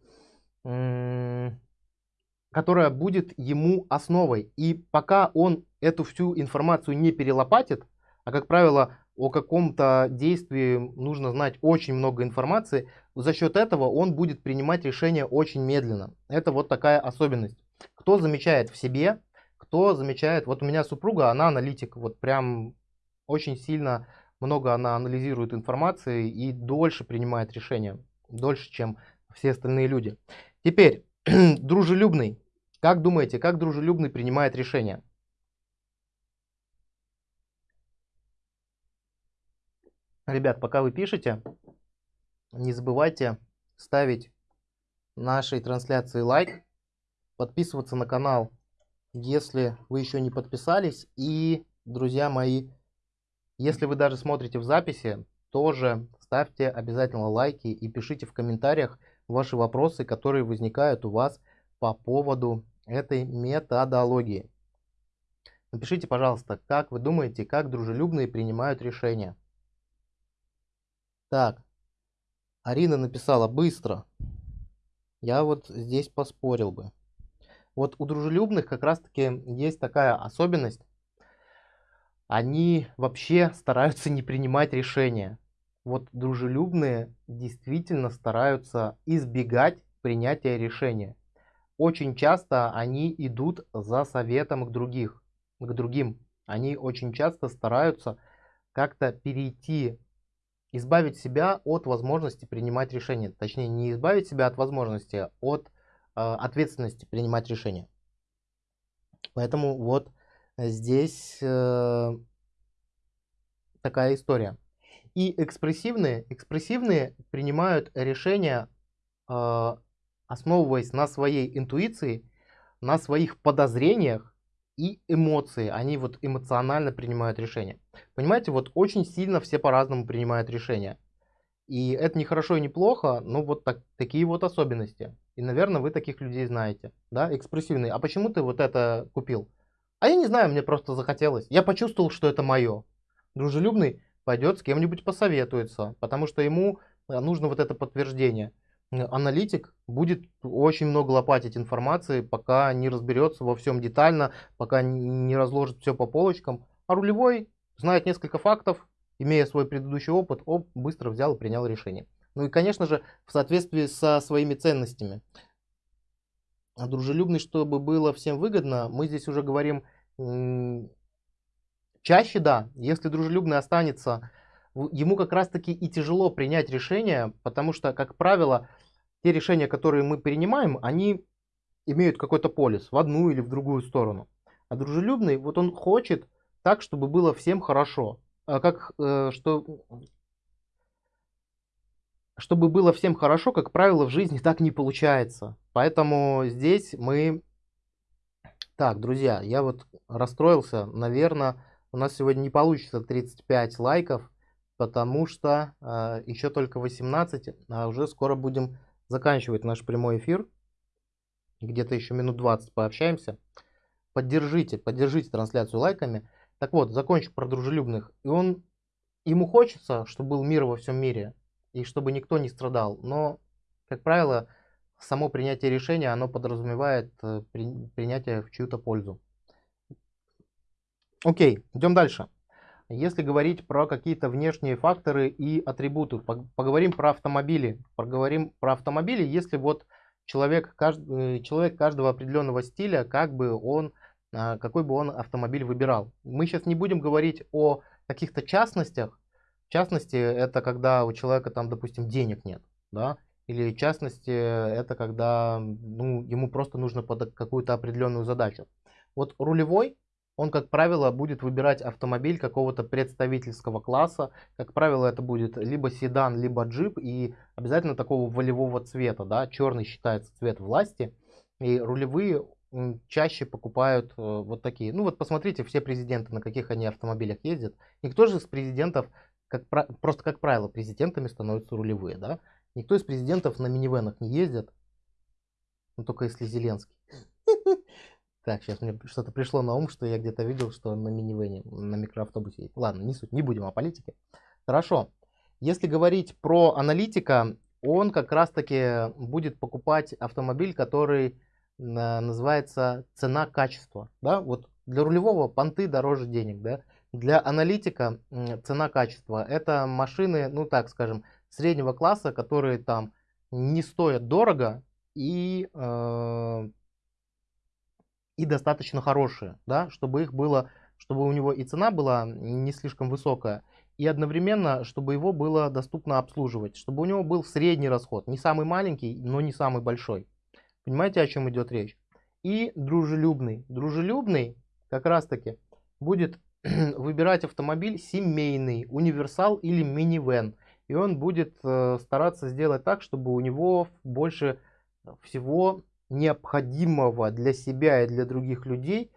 [SPEAKER 1] которая будет ему основой. И пока он эту всю информацию не перелопатит, а как правило о каком-то действии нужно знать очень много информации, за счет этого он будет принимать решения очень медленно. Это вот такая особенность. Кто замечает в себе, кто замечает, вот у меня супруга, она аналитик, вот прям очень сильно много она анализирует информации и дольше принимает решения, дольше, чем все остальные люди. Теперь, дружелюбный. Как думаете, как дружелюбный принимает решения? Ребят, пока вы пишете, не забывайте ставить нашей трансляции лайк, подписываться на канал, если вы еще не подписались. И, друзья мои, если вы даже смотрите в записи, тоже ставьте обязательно лайки и пишите в комментариях ваши вопросы, которые возникают у вас по поводу этой методологии. Напишите, пожалуйста, как вы думаете, как дружелюбные принимают решения. Так, Арина написала быстро. Я вот здесь поспорил бы. Вот у дружелюбных как раз таки есть такая особенность, они вообще стараются не принимать решения. Вот дружелюбные действительно стараются избегать принятия решения. Очень часто они идут за советом к других, к другим. Они очень часто стараются как-то перейти, избавить себя от возможности принимать решения. Точнее, не избавить себя от возможности, а от э, ответственности принимать решения. Поэтому вот здесь э, такая история. И экспрессивные, экспрессивные принимают решения, э, основываясь на своей интуиции, на своих подозрениях и эмоции. Они вот эмоционально принимают решения. Понимаете, вот очень сильно все по-разному принимают решения. И это не хорошо и не плохо, но вот так, такие вот особенности. И, наверное, вы таких людей знаете, да, экспрессивные. А почему ты вот это купил? А я не знаю, мне просто захотелось. Я почувствовал, что это мое. Дружелюбный пойдет с кем-нибудь посоветуется, потому что ему э, нужно вот это подтверждение. Аналитик будет очень много лопатить информации, пока не разберется во всем детально, пока не разложит все по полочкам. А рулевой знает несколько фактов, имея свой предыдущий опыт, оп, быстро взял и принял решение. Ну и, конечно же, в соответствии со своими ценностями. А дружелюбный, чтобы было всем выгодно, мы здесь уже говорим Чаще да, если дружелюбный останется, ему как раз таки и тяжело принять решение, потому что, как правило, те решения, которые мы принимаем, они имеют какой-то полис в одну или в другую сторону. А дружелюбный, вот он хочет так, чтобы было всем хорошо. А как, э, что, чтобы было всем хорошо, как правило, в жизни так не получается. Поэтому здесь мы... Так, друзья, я вот расстроился. Наверное, у нас сегодня не получится 35 лайков, потому что э, еще только 18, а уже скоро будем заканчивать наш прямой эфир. Где-то еще минут 20 пообщаемся. Поддержите, поддержите трансляцию лайками. Так вот, закончу про дружелюбных. И он, ему хочется, чтобы был мир во всем мире, и чтобы никто не страдал. Но, как правило, само принятие решения, оно подразумевает э, принятие в чью-то пользу. Окей, идем дальше. Если говорить про какие-то внешние факторы и атрибуты, поговорим про автомобили. Поговорим про автомобили, если вот человек, каждый, э, человек каждого определенного стиля, как бы он, а, какой бы он автомобиль выбирал. Мы сейчас не будем говорить о каких-то частностях. В частности, это когда у человека там, допустим, денег нет, да, или в частности, это когда ну, ему просто нужно под какую-то определенную задачу. Вот рулевой он, как правило, будет выбирать автомобиль какого-то представительского класса. Как правило, это будет либо седан, либо джип, и обязательно такого волевого цвета. Да? Черный считается цвет власти, и рулевые чаще покупают э, вот такие. Ну вот посмотрите, все президенты, на каких они автомобилях ездят. Никто же из президентов, как, просто как правило, президентами становятся рулевые. Да? Никто из президентов на минивенах не ездит, ну, только если Зеленский. Так, сейчас мне что-то пришло на ум, что я где-то видел, что на минивене, на микроавтобусе. Ладно, не суть, не будем о политике. Хорошо. Если говорить про аналитика, он как раз-таки будет покупать автомобиль, который называется цена-качество. Да? Вот для рулевого понты дороже денег. Да? Для аналитика цена-качество. Это машины, ну так скажем, среднего класса, которые там не стоят дорого и э, и достаточно хорошие, да, чтобы их было, чтобы у него и цена была не слишком высокая, и одновременно, чтобы его было доступно обслуживать, чтобы у него был средний расход, не самый маленький, но не самый большой. Понимаете, о чем идет речь? И дружелюбный. Дружелюбный как раз таки будет выбирать автомобиль семейный, универсал или минивэн. И он будет э, стараться сделать так, чтобы у него больше всего необходимого для себя и для других людей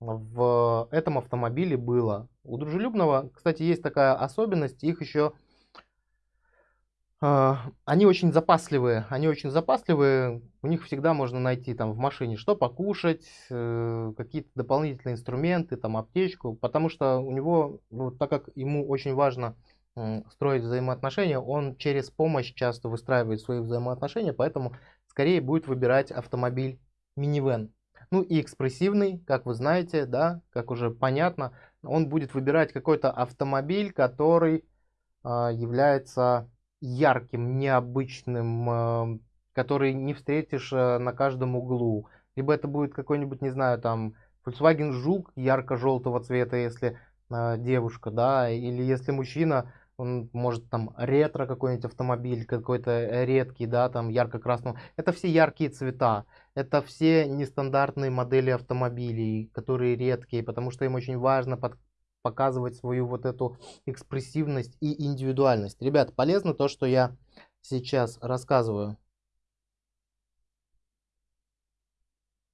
[SPEAKER 1] в этом автомобиле было. У дружелюбного, кстати, есть такая особенность, их еще э, они очень запасливые, они очень запасливые, у них всегда можно найти там в машине что покушать, э, какие-то дополнительные инструменты, там аптечку, потому что у него, ну, так как ему очень важно строить взаимоотношения, он через помощь часто выстраивает свои взаимоотношения, поэтому скорее будет выбирать автомобиль минивэн. Ну и экспрессивный, как вы знаете, да, как уже понятно, он будет выбирать какой-то автомобиль, который э, является ярким, необычным, э, который не встретишь э, на каждом углу. Либо это будет какой-нибудь, не знаю, там Volkswagen Жук ярко-желтого цвета, если э, девушка, да, или если мужчина, он может там ретро какой-нибудь автомобиль, какой-то э, редкий, да, там ярко-красного. Это все яркие цвета, это все нестандартные модели автомобилей, которые редкие, потому что им очень важно под, показывать свою вот эту экспрессивность и индивидуальность. Ребят, полезно то, что я сейчас рассказываю.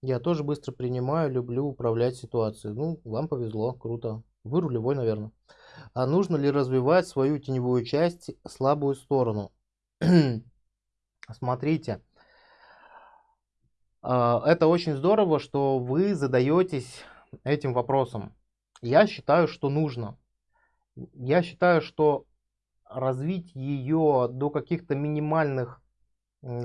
[SPEAKER 1] Я тоже быстро принимаю, люблю управлять ситуацией. Ну, вам повезло, круто. Вы рулевой, наверное. А нужно ли развивать свою теневую часть, слабую сторону? Смотрите, а, это очень здорово, что вы задаетесь этим вопросом. Я считаю, что нужно. Я считаю, что развить ее до каких-то минимальных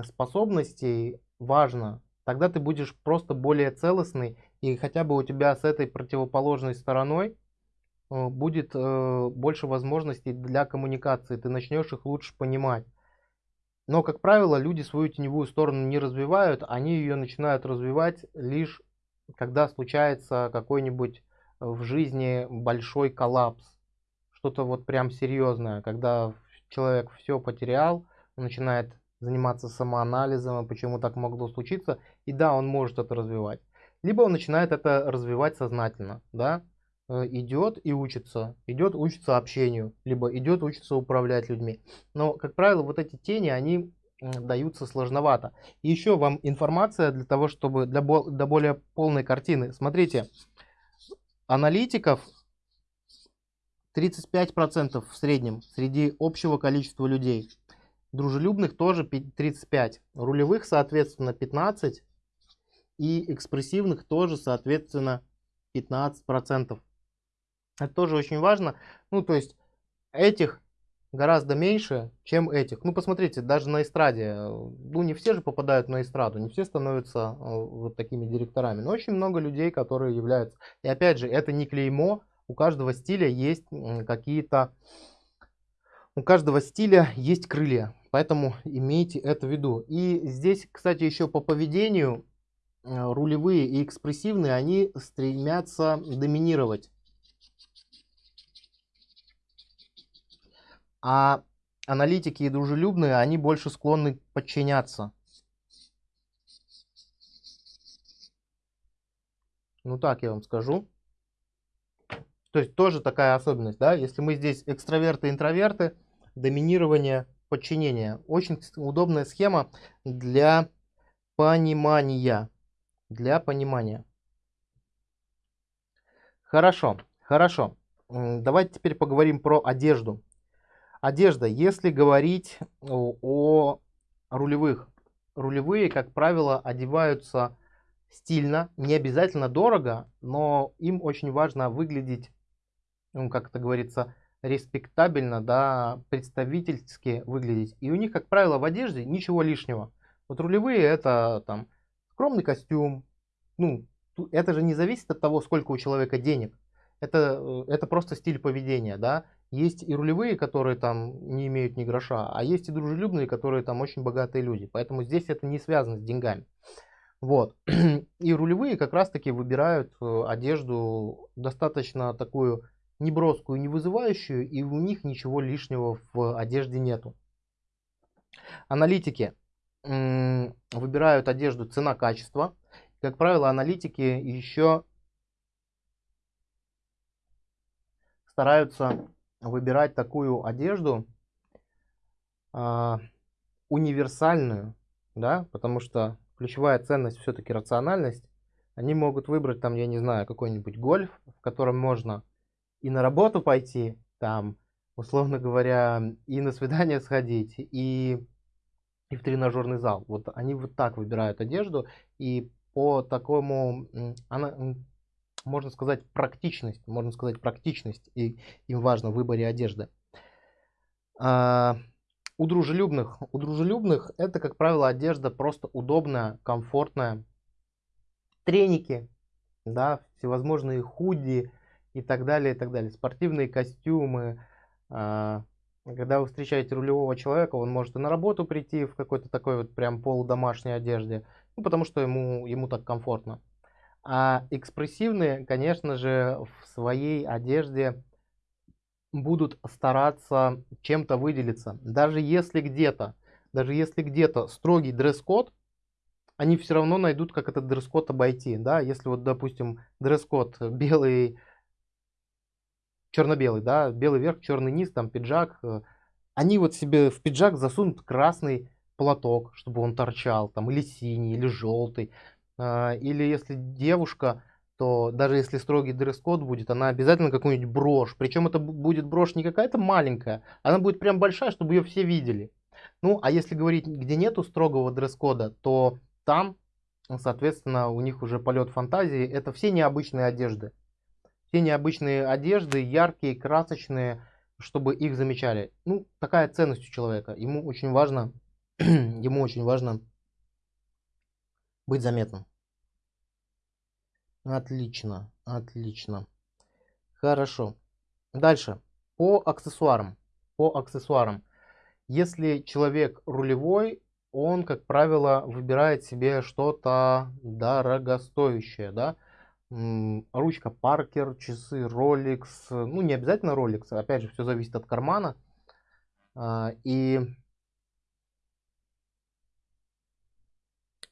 [SPEAKER 1] способностей важно. Тогда ты будешь просто более целостный, и хотя бы у тебя с этой противоположной стороной будет э, больше возможностей для коммуникации, ты начнешь их лучше понимать. Но, как правило, люди свою теневую сторону не развивают, они ее начинают развивать лишь когда случается какой-нибудь э, в жизни большой коллапс, что-то вот прям серьезное, когда человек все потерял, начинает заниматься самоанализом, почему так могло случиться, и да, он может это развивать. Либо он начинает это развивать сознательно, да, э, идет и учится, идет учится общению, либо идет учится управлять людьми. Но, как правило, вот эти тени, они даются сложновато. И еще вам информация для того, чтобы для, для более полной картины. Смотрите, аналитиков 35% в среднем среди общего количества людей. Дружелюбных тоже 35. Рулевых, соответственно, 15. И экспрессивных тоже, соответственно, 15%. Это тоже очень важно. Ну, то есть этих гораздо меньше, чем этих. Ну, посмотрите, даже на эстраде, ну, не все же попадают на эстраду, не все становятся э, вот такими директорами, но очень много людей, которые являются. И опять же, это не клеймо, у каждого стиля есть какие-то, у каждого стиля есть крылья, поэтому имейте это в виду. И здесь, кстати, еще по поведению, э, рулевые и экспрессивные, они стремятся доминировать. А аналитики и дружелюбные, они больше склонны подчиняться. Ну так я вам скажу. То есть тоже такая особенность, да, если мы здесь экстраверты, интроверты, доминирование, подчинение. Очень удобная схема для понимания. Для понимания. Хорошо, хорошо. Давайте теперь поговорим про одежду. Одежда. Если говорить о рулевых. Рулевые, как правило, одеваются стильно, не обязательно дорого, но им очень важно выглядеть, ну, как это говорится, респектабельно, да, представительски выглядеть. И у них, как правило, в одежде ничего лишнего. Вот рулевые это там скромный костюм. Ну, это же не зависит от того, сколько у человека денег. Это, э, это просто стиль поведения, да. Есть и рулевые, которые там не имеют ни гроша, а есть и дружелюбные, которые там очень богатые люди. Поэтому здесь это не связано с деньгами. Вот. И рулевые как раз таки выбирают э, одежду достаточно такую неброскую, не вызывающую, и у них ничего лишнего в одежде нету. Аналитики выбирают одежду цена-качество. Как правило, аналитики еще стараются выбирать такую одежду э, универсальную, да, потому что ключевая ценность все-таки рациональность. Они могут выбрать там, я не знаю, какой-нибудь гольф, в котором можно и на работу пойти, там, условно говоря, и на свидание сходить, и, и в тренажерный зал. Вот они вот так выбирают одежду, и по такому, она, можно сказать, практичность, можно сказать, практичность, и им важно в выборе одежды. А, у дружелюбных, у дружелюбных это, как правило, одежда просто удобная, комфортная. Треники, да, всевозможные худи и так далее, и так далее. Спортивные костюмы. А, когда вы встречаете рулевого человека, он может и на работу прийти в какой-то такой вот прям полудомашней одежде, ну, потому что ему, ему так комфортно. А экспрессивные, конечно же, в своей одежде будут стараться чем-то выделиться. Даже если где-то, даже если где-то строгий дресс-код, они все равно найдут, как этот дресс-код обойти. Да? Если вот, допустим, дресс-код белый, черно-белый, да, белый верх, черный низ, там пиджак, э, они вот себе в пиджак засунут красный платок, чтобы он торчал, там, или синий, или желтый. А, или если девушка, то даже если строгий дресс-код будет, она обязательно какую-нибудь брошь. Причем это будет брошь не какая-то маленькая, она будет прям большая, чтобы ее все видели. Ну, а если говорить, где нету строгого дресс-кода, то там, соответственно, у них уже полет фантазии. Это все необычные одежды. Все необычные одежды, яркие, красочные, чтобы их замечали. Ну, такая ценность у человека. Ему очень важно, ему очень важно быть заметным. Отлично, отлично. Хорошо. Дальше. По аксессуарам. По аксессуарам. Если человек рулевой, он, как правило, выбирает себе что-то дорогостоящее, да. ручка Parker, часы Rolex, ну не обязательно Rolex, опять же все зависит от кармана. А, и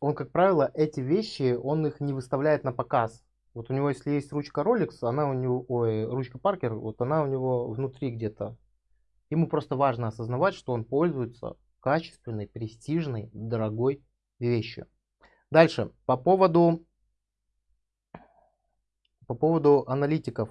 [SPEAKER 1] он, как правило, эти вещи, он их не выставляет на показ. Вот у него, если есть ручка Rolex, она у него, ой, ручка Parker, вот она у него внутри где-то. Ему просто важно осознавать, что он пользуется качественной, престижной, дорогой вещью. Дальше, по поводу по поводу аналитиков.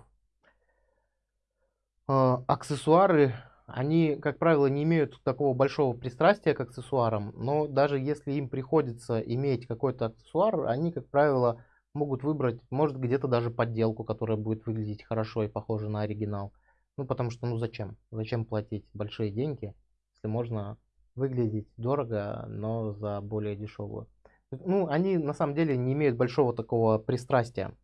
[SPEAKER 1] А, аксессуары, они, как правило, не имеют такого большого пристрастия к аксессуарам, но даже если им приходится иметь какой-то аксессуар, они, как правило, могут выбрать, может, где-то даже подделку, которая будет выглядеть хорошо и похожа на оригинал. Ну, потому что, ну, зачем? Зачем платить большие деньги, если можно выглядеть дорого, но за более дешевую. Ну, они на самом деле не имеют большого такого пристрастия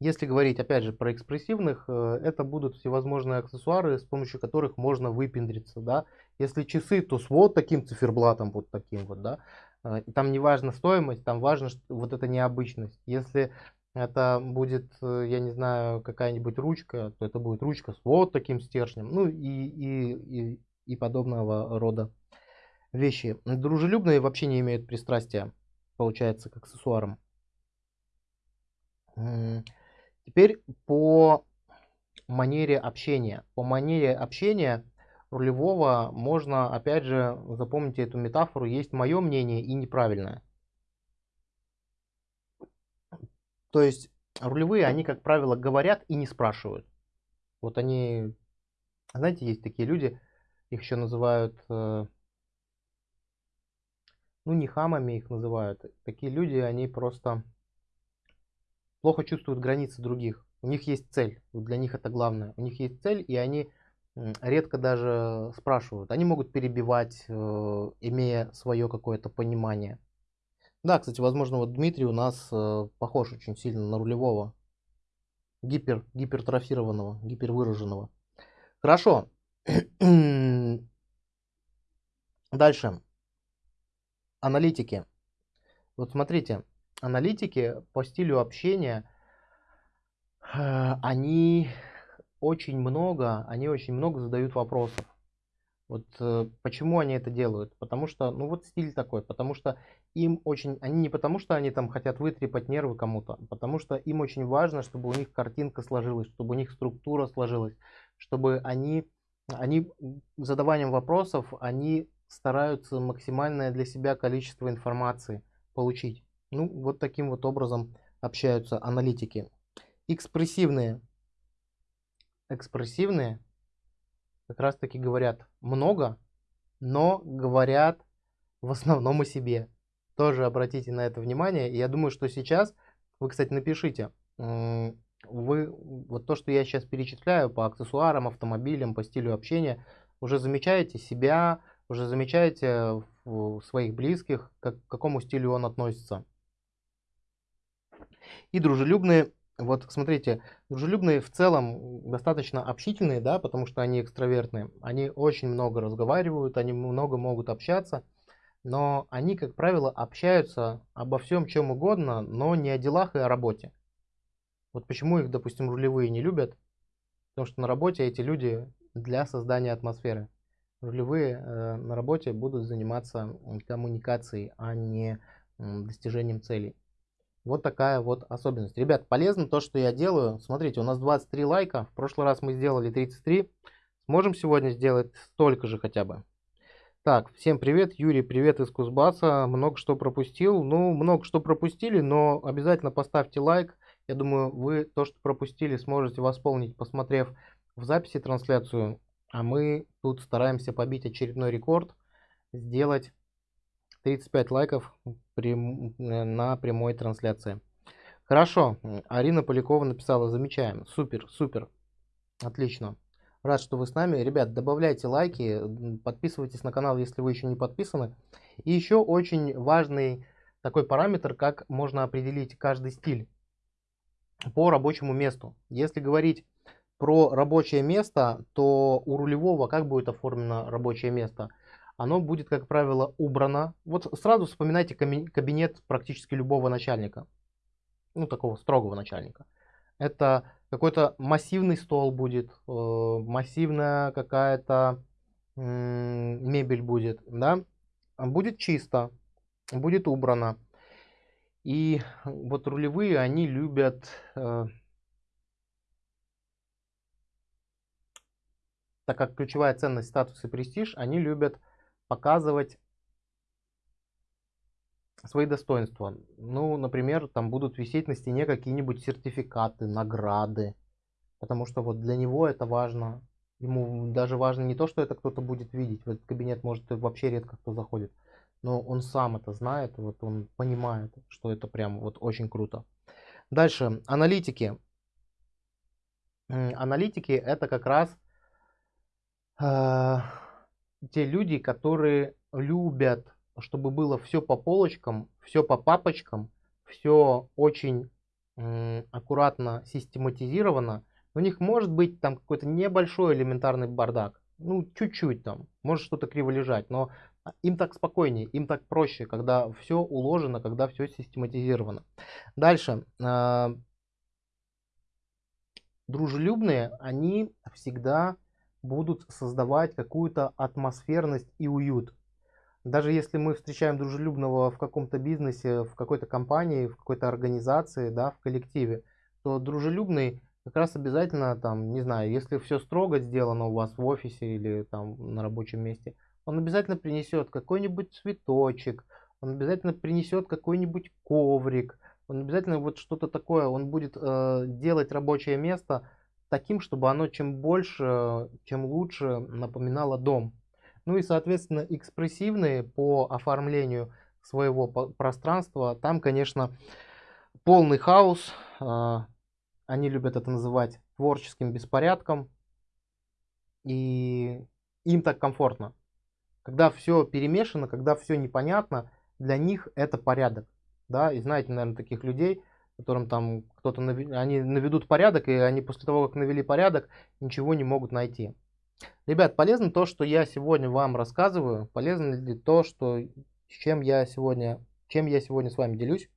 [SPEAKER 1] если говорить, опять же, про экспрессивных, э, это будут всевозможные аксессуары, с помощью которых можно выпендриться, да. Если часы, то с вот таким циферблатом, вот таким вот, да. Э, и там не важна стоимость, там важно что, вот эта необычность. Если это будет, э, я не знаю, какая-нибудь ручка, то это будет ручка с вот таким стержнем, ну и, и, и, и подобного рода вещи. Дружелюбные вообще не имеют пристрастия, получается, к аксессуарам. Теперь по манере общения. По манере общения рулевого можно, опять же, запомните эту метафору, есть мое мнение и неправильное. То есть рулевые, они, как правило, говорят и не спрашивают. Вот они, знаете, есть такие люди, их еще называют, э, ну не хамами их называют. Такие люди, они просто плохо чувствуют границы других. У них есть цель, для них это главное. У них есть цель, и они редко даже спрашивают. Они могут перебивать, э, имея свое какое-то понимание. Да, кстати, возможно, вот Дмитрий у нас э, похож очень сильно на рулевого. Гипер, гипертрофированного, гипервыраженного. Хорошо. Дальше. Аналитики. Вот смотрите, аналитики по стилю общения, э, они очень много, они очень много задают вопросов. Вот э, почему они это делают? Потому что, ну вот стиль такой, потому что им очень, они не потому что они там хотят вытрепать нервы кому-то, а потому что им очень важно, чтобы у них картинка сложилась, чтобы у них структура сложилась, чтобы они, они задаванием вопросов, они стараются максимальное для себя количество информации получить. Ну, вот таким вот образом общаются аналитики. Экспрессивные. Экспрессивные как раз таки говорят много, но говорят в основном о себе. Тоже обратите на это внимание. Я думаю, что сейчас, вы, кстати, напишите, вы вот то, что я сейчас перечисляю по аксессуарам, автомобилям, по стилю общения, уже замечаете себя, уже замечаете в своих близких, как, к какому стилю он относится. И дружелюбные, вот смотрите, дружелюбные в целом достаточно общительные, да, потому что они экстравертные. Они очень много разговаривают, они много могут общаться, но они, как правило, общаются обо всем чем угодно, но не о делах и о работе. Вот почему их, допустим, рулевые не любят, потому что на работе эти люди для создания атмосферы. Рулевые э, на работе будут заниматься коммуникацией, а не э, достижением целей. Вот такая вот особенность. Ребят, полезно то, что я делаю. Смотрите, у нас 23 лайка. В прошлый раз мы сделали 33. Сможем сегодня сделать столько же хотя бы. Так, всем привет. Юрий, привет из Кузбасса. Много что пропустил. Ну, много что пропустили, но обязательно поставьте лайк. Я думаю, вы то, что пропустили, сможете восполнить, посмотрев в записи трансляцию. А мы тут стараемся побить очередной рекорд. Сделать 35 лайков при, на прямой трансляции. Хорошо, Арина Полякова написала, замечаем, супер, супер, отлично. Рад, что вы с нами. Ребят, добавляйте лайки, подписывайтесь на канал, если вы еще не подписаны. И еще очень важный такой параметр, как можно определить каждый стиль по рабочему месту. Если говорить про рабочее место, то у рулевого как будет оформлено рабочее место – оно будет, как правило, убрано. Вот сразу вспоминайте кабинет практически любого начальника. ну, такого строгого начальника. Это какой-то массивный стол будет, э, массивная какая-то мебель будет, да, будет чисто, будет убрано. И вот рулевые, они любят э, так как ключевая ценность статус и престиж, они любят показывать свои достоинства. Ну, например, там будут висеть на стене какие-нибудь сертификаты, награды. Потому что вот для него это важно. Ему даже важно не то, что это кто-то будет видеть. В этот кабинет может вообще редко кто заходит. Но он сам это знает, вот он понимает, что это прям вот очень круто. Дальше, аналитики. Аналитики это как раз э, те люди, которые любят чтобы было все по полочкам, все по папочкам, все очень аккуратно систематизировано. У них может быть там какой-то небольшой элементарный бардак. Ну, чуть-чуть там. Может что-то криво лежать. Но им так спокойнее, им так проще, когда все уложено, когда все систематизировано. Дальше. А, дружелюбные, они всегда будут создавать какую-то атмосферность и уют. Даже если мы встречаем дружелюбного в каком-то бизнесе, в какой-то компании, в какой-то организации, да, в коллективе, то дружелюбный как раз обязательно там, не знаю, если все строго сделано у вас в офисе или там на рабочем месте, он обязательно принесет какой-нибудь цветочек, он обязательно принесет какой-нибудь коврик, он обязательно вот что-то такое, он будет э, делать рабочее место таким, чтобы оно чем больше, чем лучше напоминало дом. Ну и, соответственно, экспрессивные по оформлению своего пространства. Там, конечно, полный хаос. А, они любят это называть творческим беспорядком. И им так комфортно. Когда все перемешано, когда все непонятно, для них это порядок. Да, и знаете, наверное, таких людей, которым там кто-то, они наведут порядок, и они после того, как навели порядок, ничего не могут найти. Ребят, полезно то, что я сегодня вам рассказываю? Полезно ли то, что, чем я сегодня, чем я сегодня с вами делюсь?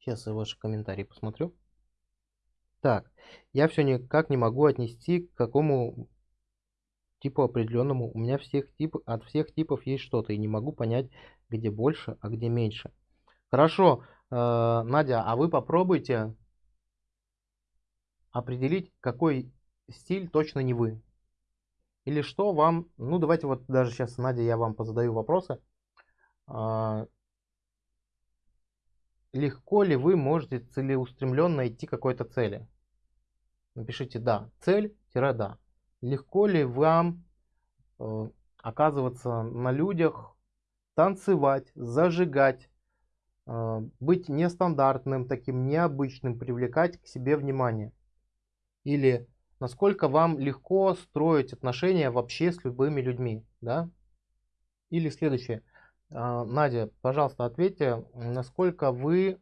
[SPEAKER 1] Сейчас я ваши комментарии посмотрю. Так, я все никак не могу отнести к какому типу определенному. У меня всех тип, от всех типов есть что-то, и не могу понять, где больше, а где меньше. Хорошо, э, Надя, а вы попробуйте определить, какой стиль точно не вы. Или что вам, ну давайте вот даже сейчас, Надя, я вам позадаю вопросы. Э, легко ли вы можете целеустремленно идти к какой-то цели? Напишите «да», цель-да легко ли вам э, оказываться на людях, танцевать, зажигать, э, быть нестандартным, таким необычным, привлекать к себе внимание. Или насколько вам легко строить отношения вообще с любыми людьми. Да? Или следующее. Э, Надя, пожалуйста, ответьте, насколько вы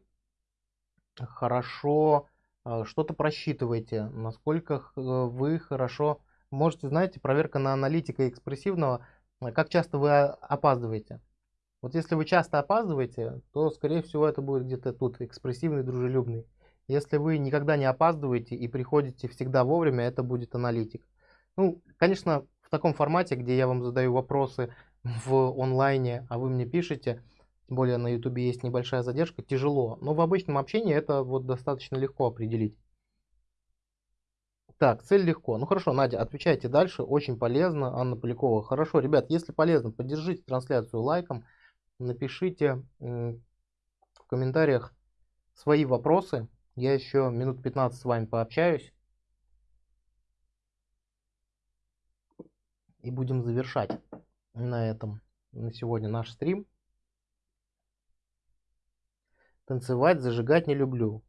[SPEAKER 1] хорошо э, что-то просчитываете, насколько э, вы хорошо можете, знаете, проверка на аналитика экспрессивного, э, как часто вы опаздываете. Вот если вы часто опаздываете, то, скорее всего, это будет где-то тут, экспрессивный, дружелюбный. Если вы никогда не опаздываете и приходите всегда вовремя, это будет аналитик. Ну, конечно, в таком формате, где я вам задаю вопросы в онлайне, а вы мне пишете, тем более на ютубе есть небольшая задержка, тяжело. Но в обычном общении это вот достаточно легко определить. Так, цель легко. Ну хорошо, Надя, отвечайте дальше. Очень полезно. Анна Полякова. Хорошо, ребят, если полезно, поддержите трансляцию лайком. Напишите в комментариях свои вопросы. Я еще минут 15 с вами пообщаюсь. И будем завершать на этом, на сегодня наш стрим. Танцевать, зажигать не люблю.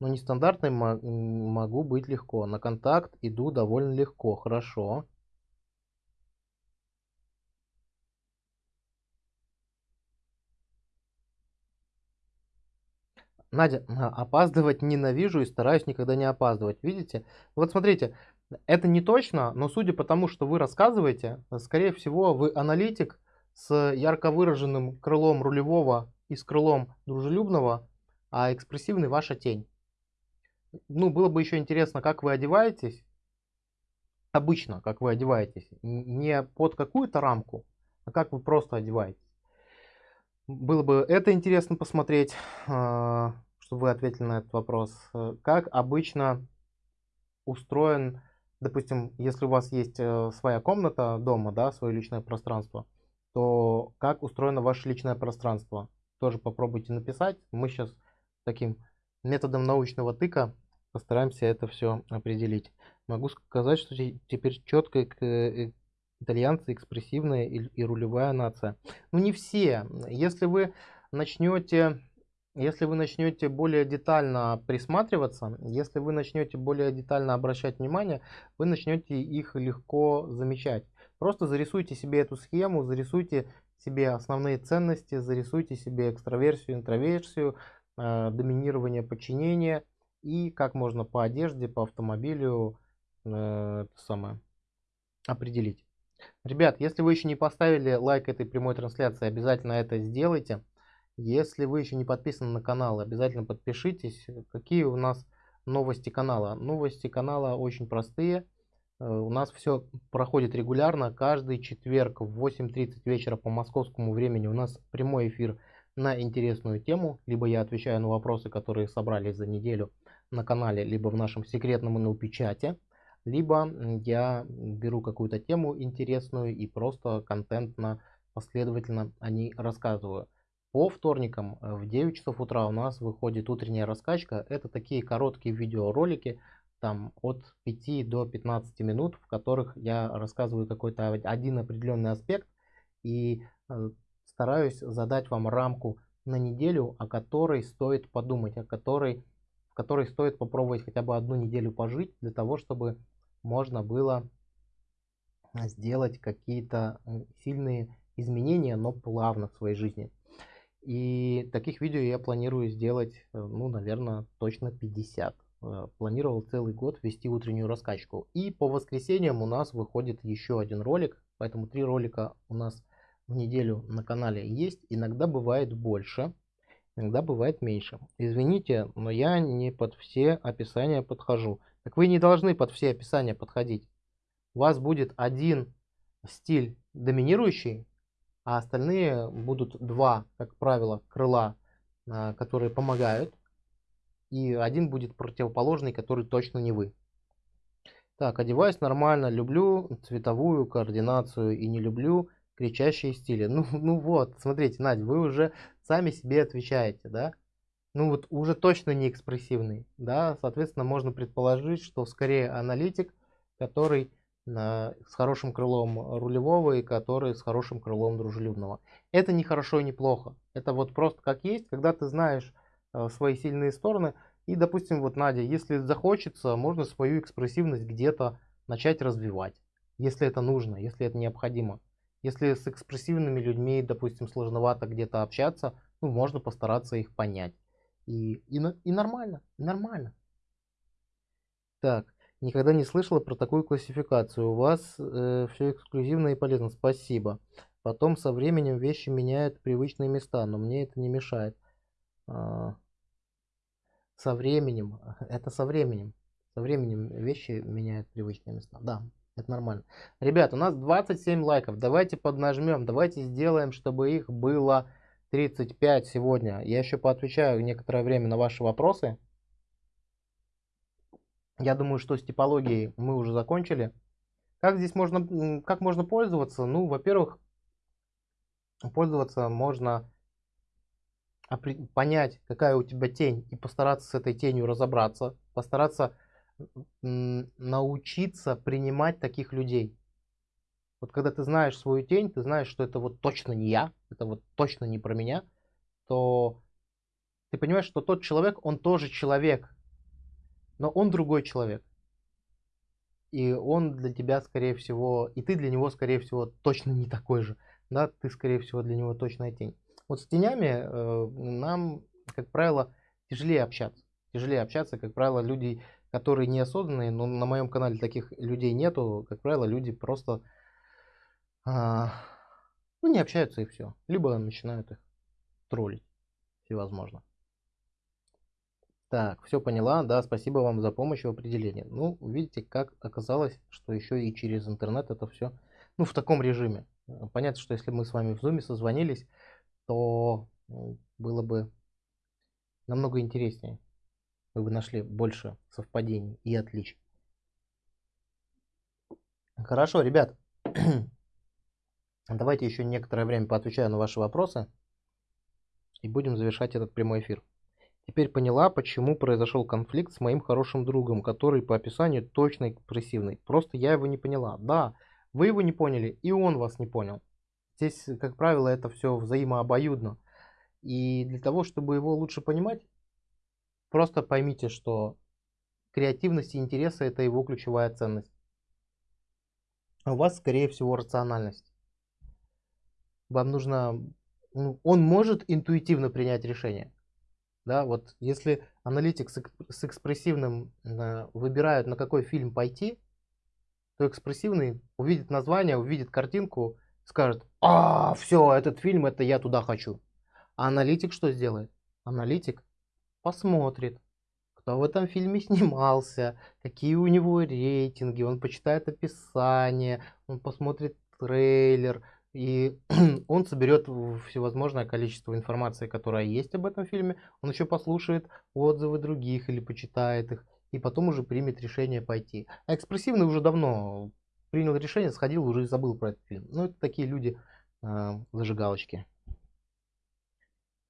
[SPEAKER 1] Но нестандартной могу быть легко. На контакт иду довольно легко. Хорошо. Надя, а, опаздывать ненавижу и стараюсь никогда не опаздывать. Видите? Вот смотрите, это не точно, но судя по тому, что вы рассказываете, скорее всего, вы аналитик с ярко выраженным крылом рулевого и с крылом дружелюбного, а экспрессивный ваша тень. Ну, было бы еще интересно, как вы одеваетесь, обычно, как вы одеваетесь, не под какую-то рамку, а как вы просто одеваетесь. Было бы это интересно посмотреть, а, чтобы вы ответили на этот вопрос. Как обычно устроен, допустим, если у вас есть э, своя комната дома, да, свое личное пространство, то как устроено ваше личное пространство? Тоже попробуйте написать. Мы сейчас таким методом научного тыка постараемся это все определить. Могу сказать, что теперь четко э, итальянцы экспрессивная и, рулевая нация. Ну не все. Если вы начнете если вы начнете более детально присматриваться, если вы начнете более детально обращать внимание, вы начнете их легко замечать. Просто зарисуйте себе эту схему, зарисуйте себе основные ценности, зарисуйте себе экстраверсию, интроверсию, э, доминирование, подчинение и как можно по одежде, по автомобилю э, самое, определить. Ребят, если вы еще не поставили лайк этой прямой трансляции, обязательно это сделайте. Если вы еще не подписаны на канал, обязательно подпишитесь. Какие у нас новости канала? Новости канала очень простые. Э, у нас все проходит регулярно. Каждый четверг в 8.30 вечера по московскому времени у нас прямой эфир на интересную тему. Либо я отвечаю на вопросы, которые собрались за неделю на канале, либо в нашем секретном NLP-чате либо я беру какую-то тему интересную и просто контентно, последовательно о ней рассказываю. По вторникам э, в 9 часов утра у нас выходит утренняя раскачка. Это такие короткие видеоролики, там от 5 до 15 минут, в которых я рассказываю какой-то один определенный аспект и э, стараюсь задать вам рамку на неделю, о которой стоит подумать, о которой, в которой стоит попробовать хотя бы одну неделю пожить, для того, чтобы можно было сделать какие-то сильные изменения, но плавно в своей жизни. И таких видео я планирую сделать, э, ну, наверное, точно 50. Э, планировал целый год вести утреннюю раскачку. И по воскресеньям у нас выходит еще один ролик, поэтому три ролика у нас в неделю на канале есть. Иногда бывает больше, иногда бывает меньше. Извините, но я не под все описания подхожу. Так вы не должны под все описания подходить. У вас будет один стиль доминирующий, а остальные будут два, как правило, крыла, а, которые помогают. И один будет противоположный, который точно не вы. Так, одеваюсь нормально, люблю цветовую координацию и не люблю кричащие стили. Ну, ну вот, смотрите, Надя, вы уже сами себе отвечаете, да? ну вот уже точно не экспрессивный, да, соответственно, можно предположить, что скорее аналитик, который с хорошим крылом рулевого и который с хорошим крылом дружелюбного. Это не хорошо и не плохо, это вот просто как есть, когда ты знаешь э, свои сильные стороны, и, допустим, вот Надя, если захочется, можно свою экспрессивность где-то начать развивать, если это нужно, если это необходимо. Если с экспрессивными людьми, допустим, сложновато где-то общаться, ну, можно постараться их понять. И, и, и нормально, нормально. Так, никогда не слышала про такую классификацию. У вас э, все эксклюзивно и полезно. Спасибо. Потом со временем вещи меняют привычные места, но мне это не мешает. А, со временем, это со временем. Со временем вещи меняют привычные места. Да, это нормально. Ребят, у нас 27 лайков. Давайте поднажмем. Давайте сделаем, чтобы их было 35 сегодня. Я еще поотвечаю некоторое время на ваши вопросы. Я думаю, что с типологией мы уже закончили. Как здесь можно, как можно пользоваться? Ну, во-первых, пользоваться можно понять, какая у тебя тень, и постараться с этой тенью разобраться, постараться научиться принимать таких людей. Вот когда ты знаешь свою тень, ты знаешь, что это вот точно не я, это вот точно не про меня, то ты понимаешь, что тот человек, он тоже человек, но он другой человек. И он для тебя, скорее всего, и ты для него, скорее всего, точно не такой же. Да, ты, скорее всего, для него точная тень. Вот с тенями э, нам, как правило, тяжелее общаться. Тяжелее общаться, как правило, люди, которые неосознанные, но на моем канале таких людей нету, как правило, люди просто а, ну, не общаются и все. Либо начинают их троллить всевозможно. Так, все поняла. Да, спасибо вам за помощь в определении. Ну, видите, как оказалось, что еще и через интернет это все, ну, в таком режиме. Понятно, что если мы с вами в зуме созвонились, то было бы намного интереснее. Вы бы нашли больше совпадений и отличий. Хорошо, ребят. Давайте еще некоторое время поотвечаю на ваши вопросы. И будем завершать этот прямой эфир. Теперь поняла, почему произошел конфликт с моим хорошим другом, который по описанию точно экспрессивный. Просто я его не поняла. Да, вы его не поняли, и он вас не понял. Здесь, как правило, это все взаимообоюдно. И для того, чтобы его лучше понимать, просто поймите, что креативность и интересы – это его ключевая ценность. А у вас, скорее всего, рациональность. Вам нужно... Ну, он может интуитивно принять решение. Да, вот если аналитик с экспрессивным э, выбирают, на какой фильм пойти, то экспрессивный увидит название, увидит картинку, скажет, а, все, этот фильм, это я туда хочу. А аналитик что сделает? Аналитик посмотрит, кто в этом фильме снимался, какие у него рейтинги, он почитает описание, он посмотрит трейлер, и он соберет всевозможное количество информации, которая есть об этом фильме. Он еще послушает отзывы других или почитает их. И потом уже примет решение пойти. А экспрессивный уже давно принял решение, сходил, уже забыл про этот фильм. Ну, это такие люди, э, зажигалочки.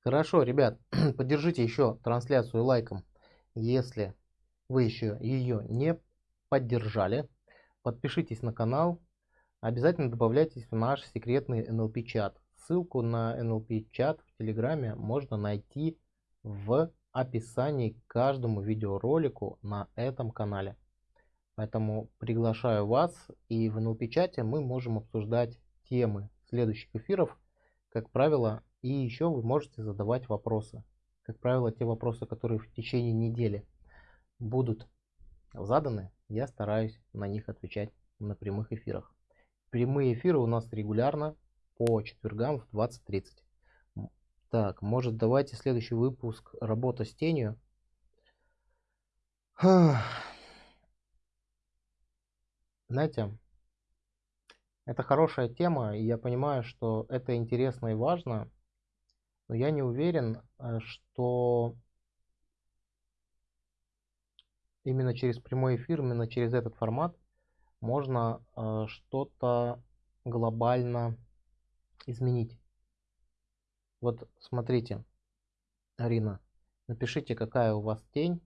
[SPEAKER 1] Хорошо, ребят, поддержите еще трансляцию лайком, если вы еще ее не поддержали. Подпишитесь на канал, Обязательно добавляйтесь в наш секретный NLP чат. Ссылку на NLP чат в Телеграме можно найти в описании к каждому видеоролику на этом канале. Поэтому приглашаю вас и в NLP чате мы можем обсуждать темы следующих эфиров, как правило, и еще вы можете задавать вопросы. Как правило, те вопросы, которые в течение недели будут заданы, я стараюсь на них отвечать на прямых эфирах. Прямые эфиры у нас регулярно по четвергам в 20.30. Так, может давайте следующий выпуск «Работа с тенью». Знаете, это хорошая тема, и я понимаю, что это интересно и важно, но я не уверен, э, что именно через прямой эфир, именно через этот формат можно э, что-то глобально изменить. Вот смотрите, Арина, напишите, какая у вас тень.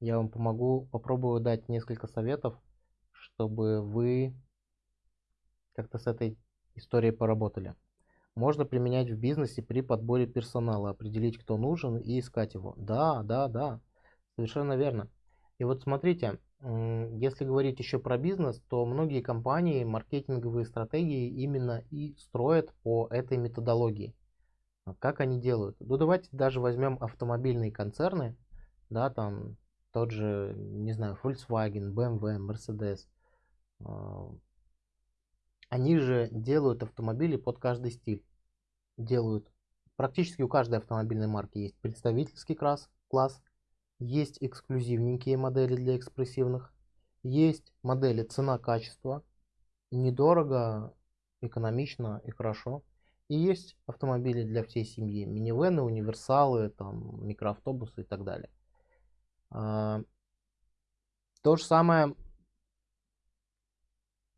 [SPEAKER 1] Я вам помогу, попробую дать несколько советов, чтобы вы как-то с этой историей поработали. Можно применять в бизнесе при подборе персонала, определить, кто нужен и искать его. Да, да, да, совершенно верно. И вот смотрите, если говорить еще про бизнес, то многие компании маркетинговые стратегии именно и строят по этой методологии. А как они делают? Ну давайте даже возьмем автомобильные концерны, да, там тот же, не знаю, Volkswagen, BMW, Mercedes. А, они же делают автомобили под каждый стиль. Делают. Практически у каждой автомобильной марки есть представительский класс, класс есть эксклюзивненькие модели для экспрессивных. Есть модели цена-качество. Недорого, экономично и хорошо. И есть автомобили для всей семьи. Минивены, универсалы, там, микроавтобусы и так далее. А, то же самое,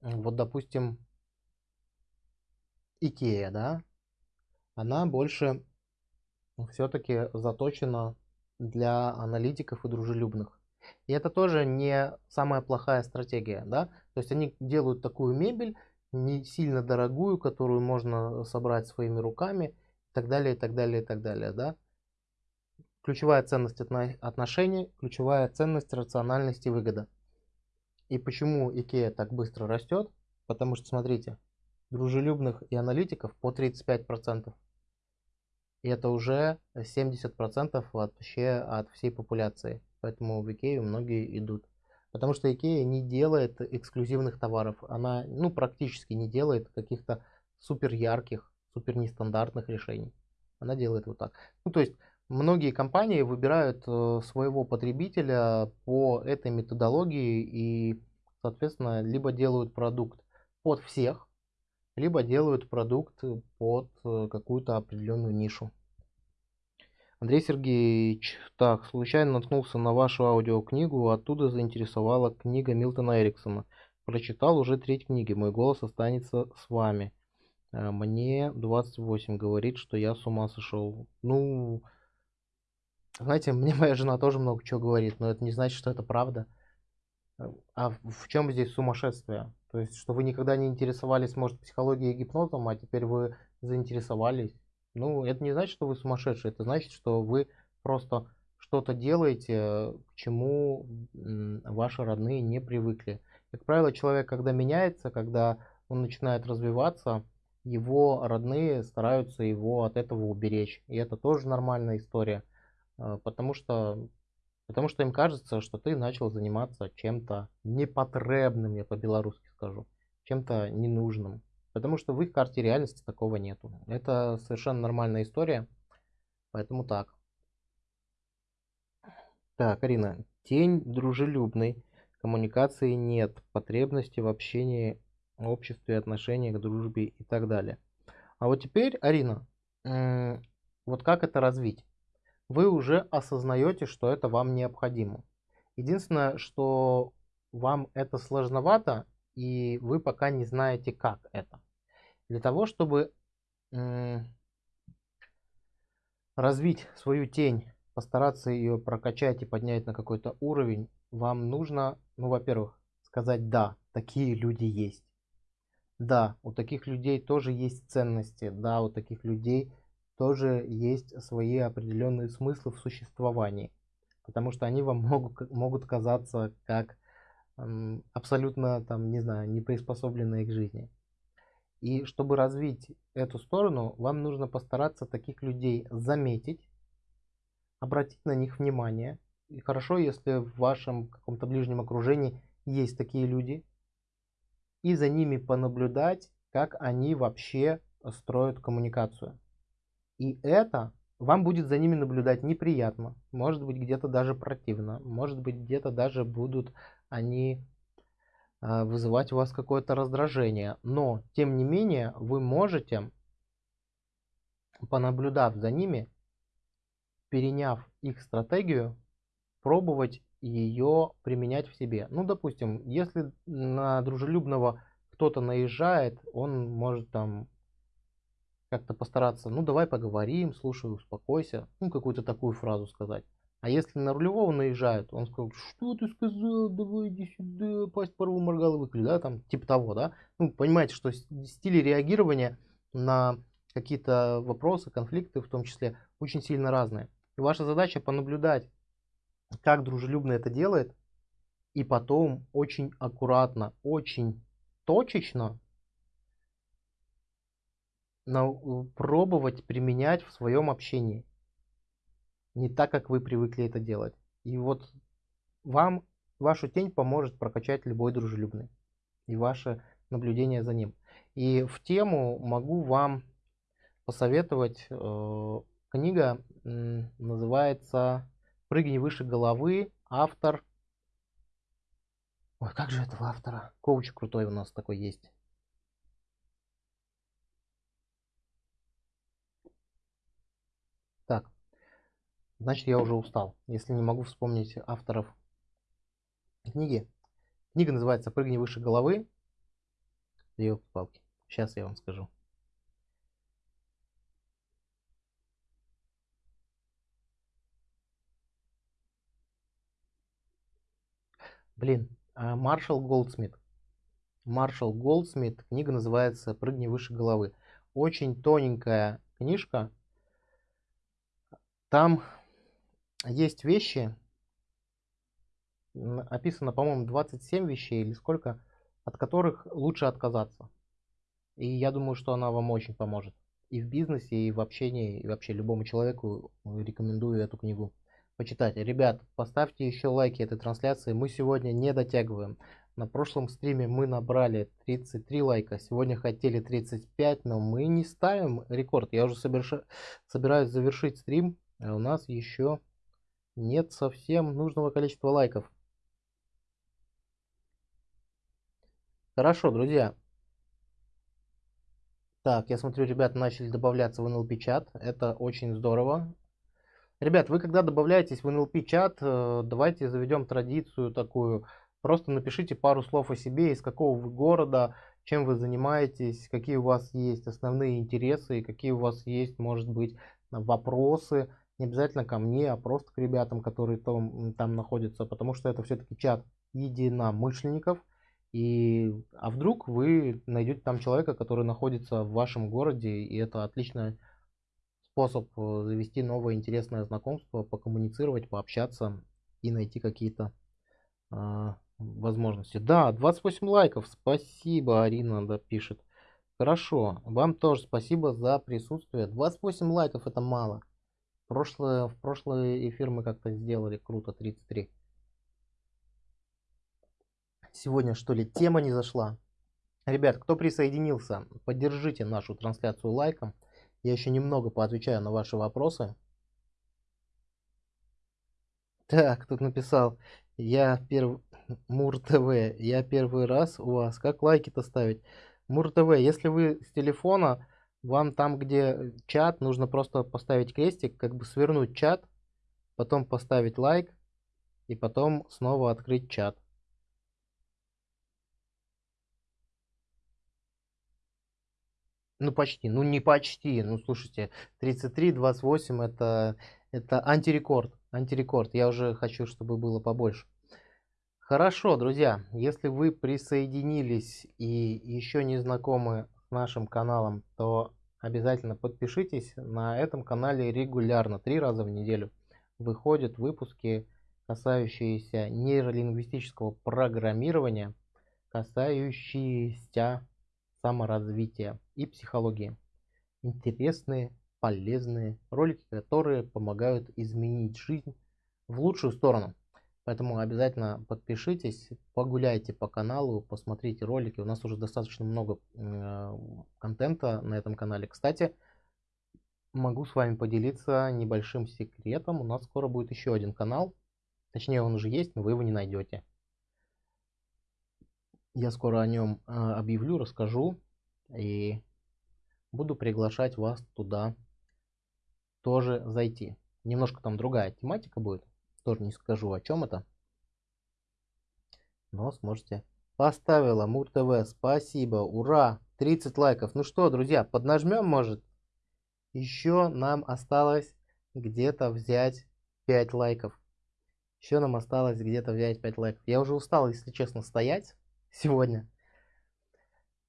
[SPEAKER 1] вот допустим, Икея, да, она больше все-таки заточена для аналитиков и дружелюбных. И это тоже не самая плохая стратегия, да, то есть они делают такую мебель, не сильно дорогую, которую можно собрать своими руками, и так далее, и так далее, и так далее, да. Ключевая ценность отношений, ключевая ценность рациональность и выгода. И почему IKEA так быстро растет? Потому что, смотрите, дружелюбных и аналитиков по 35%. И это уже 70% вообще от всей популяции. Поэтому в Икею многие идут. Потому что Икея не делает эксклюзивных товаров. Она ну, практически не делает каких-то супер ярких, супер нестандартных решений. Она делает вот так. Ну, то есть многие компании выбирают э, своего потребителя по этой методологии и, соответственно, либо делают продукт под всех, либо делают продукт под э, какую-то определенную нишу. Андрей Сергеевич, так, случайно наткнулся на вашу аудиокнигу, оттуда заинтересовала книга Милтона Эриксона. Прочитал уже треть книги, мой голос останется с вами. Э, мне 28, говорит, что я с ума сошел. Ну, знаете, мне моя жена тоже много чего говорит, но это не значит, что это правда. Э, а в чем здесь сумасшествие? То есть, что вы никогда не интересовались, может, психологией и гипнозом, а теперь вы заинтересовались. Ну, это не значит, что вы сумасшедший, это значит, что вы просто что-то делаете, к чему ваши родные не привыкли. Как правило, человек, когда меняется, когда он начинает развиваться, его родные стараются его от этого уберечь. И это тоже нормальная история, а, потому что, потому что им кажется, что ты начал заниматься чем-то непотребным, я по-белорусски скажу, чем-то ненужным. Потому что в их карте реальности такого нету. Это совершенно нормальная история. Поэтому так. Так, Арина. Тень дружелюбный. Коммуникации нет. Потребности в общении, обществе, отношениях, дружбе и так далее. А вот теперь, Арина, вот как это развить? Вы уже осознаете, что это вам необходимо. Единственное, что вам это сложновато, и вы пока не знаете, как это. Для того, чтобы развить свою тень, постараться ее прокачать и поднять на какой-то уровень, вам нужно, ну, во-первых, сказать «да, такие люди есть». Да, у таких людей тоже есть ценности, да, у таких людей тоже есть свои определенные смыслы в существовании, потому что они вам могут, могут казаться как абсолютно, там, не знаю, не приспособленные к жизни. И чтобы развить эту сторону, вам нужно постараться таких людей заметить, обратить на них внимание. И хорошо, если в вашем каком-то ближнем окружении есть такие люди, и за ними понаблюдать, как они вообще строят коммуникацию. И это вам будет за ними наблюдать неприятно, может быть где-то даже противно, может быть где-то даже будут они а, вызывать у вас какое-то раздражение. Но, тем не менее, вы можете, понаблюдав за ними, переняв их стратегию, пробовать ее применять в себе. Ну, допустим, если на дружелюбного кто-то наезжает, он может там как-то постараться, ну, давай поговорим, слушай, успокойся, ну, какую-то такую фразу сказать. А если на рулевого наезжают, он сказал, что ты сказал, давай иди сюда, пасть порву моргал и выклю, да, там, типа того, да. Ну, понимаете, что стили реагирования на какие-то вопросы, конфликты в том числе, очень сильно разные. И ваша задача понаблюдать, как дружелюбно это делает, и потом очень аккуратно, очень точечно пробовать применять в своем общении не так, как вы привыкли это делать. И вот вам вашу тень поможет прокачать любой дружелюбный и ваше наблюдение за ним. И в тему могу вам посоветовать э, книга э, называется «Прыгни выше головы». Автор... Ой, как же этого автора? Коуч крутой у нас такой есть. Так, значит я уже устал, если не могу вспомнить авторов книги. Книга называется «Прыгни выше головы». Ее палки. Сейчас я вам скажу. Блин, а Маршал Голдсмит. Маршал Голдсмит. Книга называется «Прыгни выше головы». Очень тоненькая книжка. Там есть вещи, описано, по-моему, 27 вещей или сколько, от которых лучше отказаться. И я думаю, что она вам очень поможет. и в бизнесе, и в общении, и вообще любому человеку рекомендую эту книгу почитать. Ребят, поставьте еще лайки этой трансляции. Мы сегодня не дотягиваем. На прошлом стриме мы набрали 33 лайка. Сегодня хотели 35, но мы не ставим рекорд. Я уже соберш... собираюсь завершить стрим. А у нас еще нет совсем нужного количества лайков. Хорошо, друзья. Так, я смотрю, ребята начали добавляться в NLP чат. Это очень здорово. Ребят, вы когда добавляетесь в NLP чат, э, давайте заведем традицию такую. Просто напишите пару слов о себе, из какого вы города, чем вы занимаетесь, какие у вас есть основные интересы, какие у вас есть, может быть, вопросы. Не обязательно ко мне, а просто к ребятам, которые там, там находятся, потому что это все-таки чат единомышленников. И, а вдруг вы найдете там человека, который находится в вашем городе, и это отличная способ э, завести новое интересное знакомство, покоммуницировать, пообщаться и найти какие-то э, возможности. Да, 28 лайков. Спасибо, Арина да, пишет. Хорошо. Вам тоже спасибо за присутствие. 28 лайков это мало. Прошлое, в прошлый эфир мы как-то сделали круто, 33. Сегодня что ли тема не зашла? Ребят, кто присоединился, поддержите нашу трансляцию лайком. Я еще немного поотвечаю на ваши вопросы. Так, тут написал, я первый, Мур ТВ, я первый раз у вас, как лайки-то ставить? Мур ТВ, если вы с телефона, вам там, где чат, нужно просто поставить крестик, как бы свернуть чат, потом поставить лайк, и потом снова открыть чат. Ну, почти. Ну, не почти. Ну, слушайте, 33, 28 это, это антирекорд. Антирекорд. Я уже хочу, чтобы было побольше. Хорошо, друзья. Если вы присоединились и еще не знакомы нашим каналом, то обязательно подпишитесь. На этом канале регулярно, три раза в неделю, выходят выпуски, касающиеся нейролингвистического программирования, касающиеся саморазвития и психологии. Интересные, полезные ролики, которые помогают изменить жизнь в лучшую сторону. Поэтому обязательно подпишитесь, погуляйте по каналу, посмотрите ролики. У нас уже достаточно много э, контента на этом канале. Кстати, могу с вами поделиться небольшим секретом. У нас скоро будет еще один канал. Точнее, он уже есть, но вы его не найдете. Я скоро о нем э, объявлю, расскажу. И буду приглашать вас туда тоже зайти. Немножко там другая тематика будет. Тоже не скажу о чем это. Но сможете. Поставила Мур ТВ. Спасибо. Ура. 30 лайков. Ну что, друзья, поднажмем, может? Еще нам осталось где-то взять 5 лайков. Еще нам осталось где-то взять 5 лайков. Я уже устал, если честно, стоять сегодня.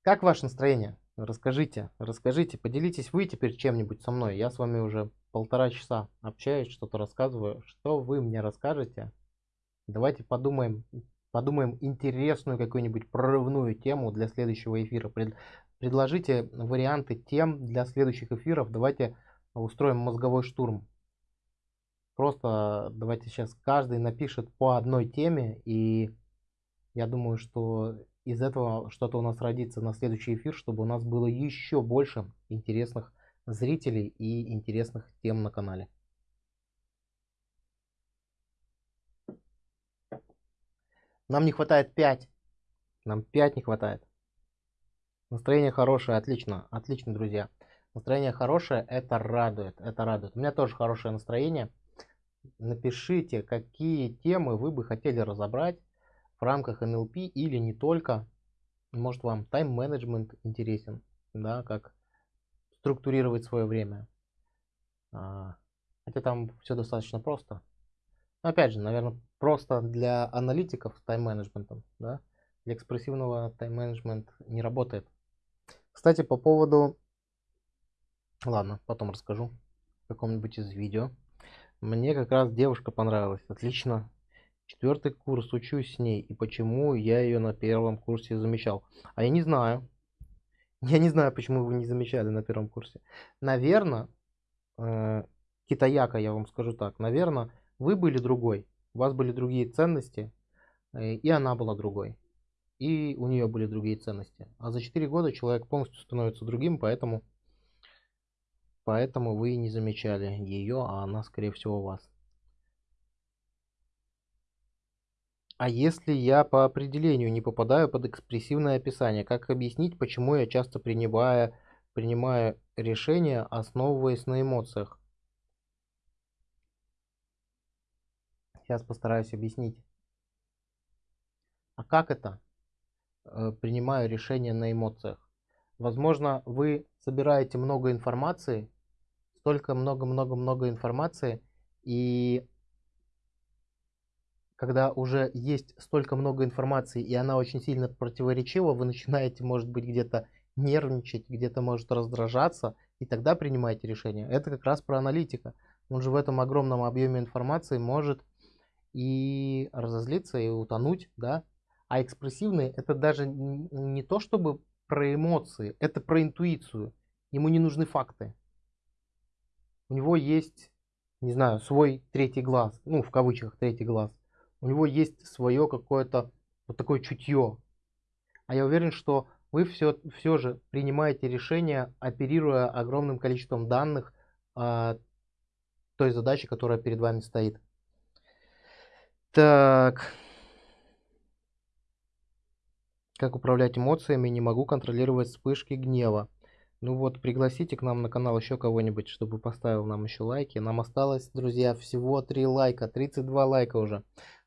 [SPEAKER 1] Как ваше настроение? Расскажите, расскажите, поделитесь вы теперь чем-нибудь со мной. Я с вами уже полтора часа общаюсь, что-то рассказываю. Что вы мне расскажете? Давайте подумаем, подумаем интересную какую-нибудь прорывную тему для следующего эфира. Пред, предложите варианты тем для следующих эфиров. Давайте устроим мозговой штурм. Просто давайте сейчас каждый напишет по одной теме и я думаю, что из этого что-то у нас родится на следующий эфир, чтобы у нас было еще больше интересных зрителей и интересных тем на канале. Нам не хватает 5. Нам 5 не хватает. Настроение хорошее, отлично, отлично, друзья. Настроение хорошее, это радует, это радует. У меня тоже хорошее настроение. Напишите, какие темы вы бы хотели разобрать в рамках NLP или не только. Может вам тайм-менеджмент интересен, да, как структурировать свое время. А, хотя там все достаточно просто. Но опять же, наверное, просто для аналитиков с тайм-менеджментом, да, для экспрессивного тайм-менеджмент не работает. Кстати, по поводу... Ладно, потом расскажу в каком-нибудь из видео. Мне как раз девушка понравилась. Отлично. Четвертый курс, учусь с ней. И почему я ее на первом курсе замечал? А я не знаю. Я не знаю, почему вы не замечали на первом курсе. Наверное, э, китаяка, я вам скажу так, наверное, вы были другой, у вас были другие ценности, э, и она была другой, и у нее были другие ценности. А за 4 года человек полностью становится другим, поэтому, поэтому вы не замечали ее, а она, скорее всего, вас. А если я по определению не попадаю под экспрессивное описание, как объяснить, почему я часто принимаю, принимаю решения, основываясь на эмоциях? Сейчас постараюсь объяснить. А как это? Э, принимаю решения на эмоциях. Возможно, вы собираете много информации, столько много-много-много информации, и когда уже есть столько много информации, и она очень сильно противоречива, вы начинаете, может быть, где-то нервничать, где-то может раздражаться, и тогда принимаете решение. Это как раз про аналитика. Он же в этом огромном объеме информации может и разозлиться, и утонуть, да. А экспрессивный это даже не то, чтобы про эмоции, это про интуицию. Ему не нужны факты. У него есть, не знаю, свой третий глаз, ну, в кавычках третий глаз у него есть свое какое-то вот такое чутье. А я уверен, что вы все, все же принимаете решение, оперируя огромным количеством данных а, той задачи, которая перед вами стоит. Так. Как управлять эмоциями? Не могу контролировать вспышки гнева. Ну вот, пригласите к нам на канал еще кого-нибудь, чтобы поставил нам еще лайки. Нам осталось, друзья, всего 3 лайка, 32 лайка уже.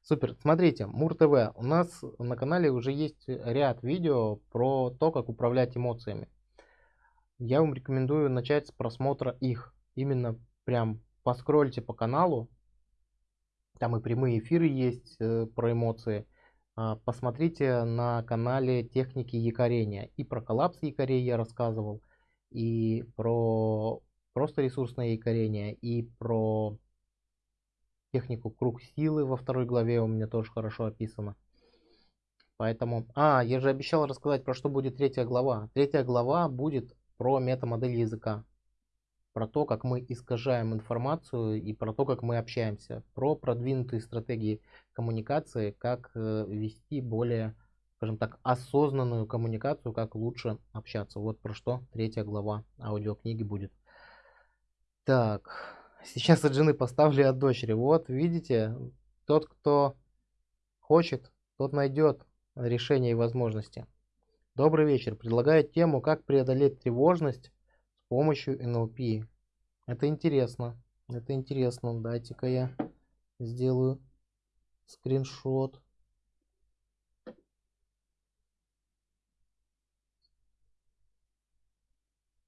[SPEAKER 1] Супер. Смотрите, Мур ТВ. У нас на канале уже есть ряд видео про то, как управлять эмоциями. Я вам рекомендую начать с просмотра их. Именно прям поскрольте по каналу. Там и прямые эфиры есть э, про эмоции. А, посмотрите на канале техники якорения. И про коллапс якорей я рассказывал. И про просто ресурсное якорение. И про технику круг силы во второй главе у меня тоже хорошо описано. Поэтому... А, я же обещал рассказать, про что будет третья глава. Третья глава будет про метамодель языка. Про то, как мы искажаем информацию и про то, как мы общаемся. Про продвинутые стратегии коммуникации, как э, вести более, скажем так, осознанную коммуникацию, как лучше общаться. Вот про что третья глава аудиокниги будет. Так, Сейчас от жены поставлю от дочери. Вот, видите, тот, кто хочет, тот найдет решение и возможности. Добрый вечер. Предлагаю тему, как преодолеть тревожность с помощью НЛП. Это интересно. Это интересно. Дайте-ка я сделаю скриншот.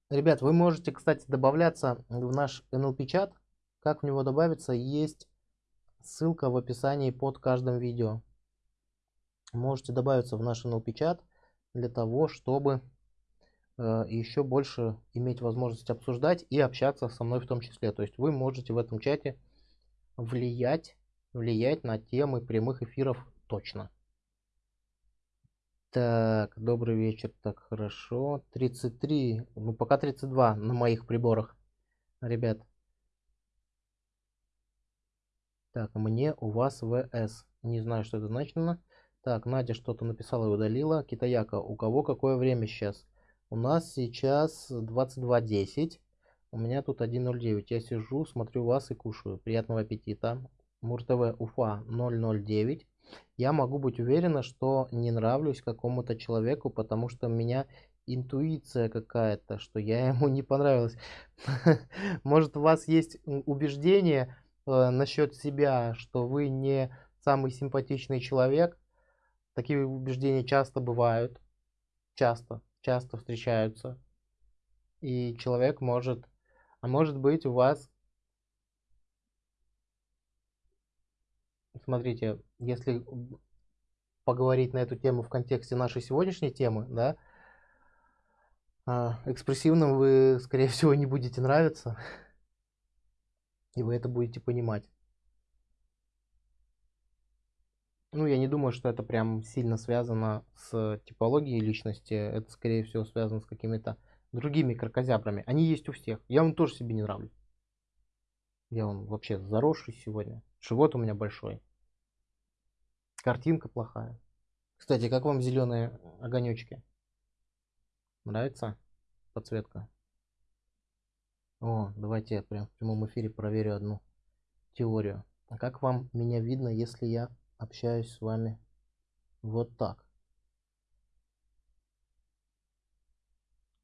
[SPEAKER 1] Ребят, вы можете, кстати, добавляться в наш NLP-чат. Как в него добавиться, есть ссылка в описании под каждым видео. Можете добавиться в наш NLP чат для того, чтобы э, еще больше иметь возможность обсуждать и общаться со мной в том числе. То есть вы можете в этом чате влиять, влиять на темы прямых эфиров точно. Так, добрый вечер, так хорошо. 33, ну пока 32 на моих приборах, ребят. Так, мне у вас ВС. Не знаю, что это значено. Так, Надя что-то написала и удалила. Китаяка, у кого какое время сейчас? У нас сейчас 22.10. У меня тут 1.09. Я сижу, смотрю вас и кушаю. Приятного аппетита. Мур-ТВ Уфа 009. Я могу быть уверена, что не нравлюсь какому-то человеку, потому что у меня интуиция какая-то, что я ему не понравилась. Может у вас есть убеждение, э, насчет себя, что вы не самый симпатичный человек. Такие убеждения часто бывают, часто, часто встречаются. И человек может, а может быть у вас, смотрите, если поговорить на эту тему в контексте нашей сегодняшней темы, да, а, экспрессивным вы, скорее всего, не будете нравиться. И вы это будете понимать. Ну, я не думаю, что это прям сильно связано с типологией личности. Это, скорее всего, связано с какими-то другими кракозябрами. Они есть у всех. Я вам тоже себе не нравлюсь. Я он вообще заросший сегодня. Живот у меня большой. Картинка плохая. Кстати, как вам зеленые огонечки? Нравится подсветка? О, давайте я прям в прямом эфире проверю одну теорию. А как вам меня видно, если я общаюсь с вами вот так?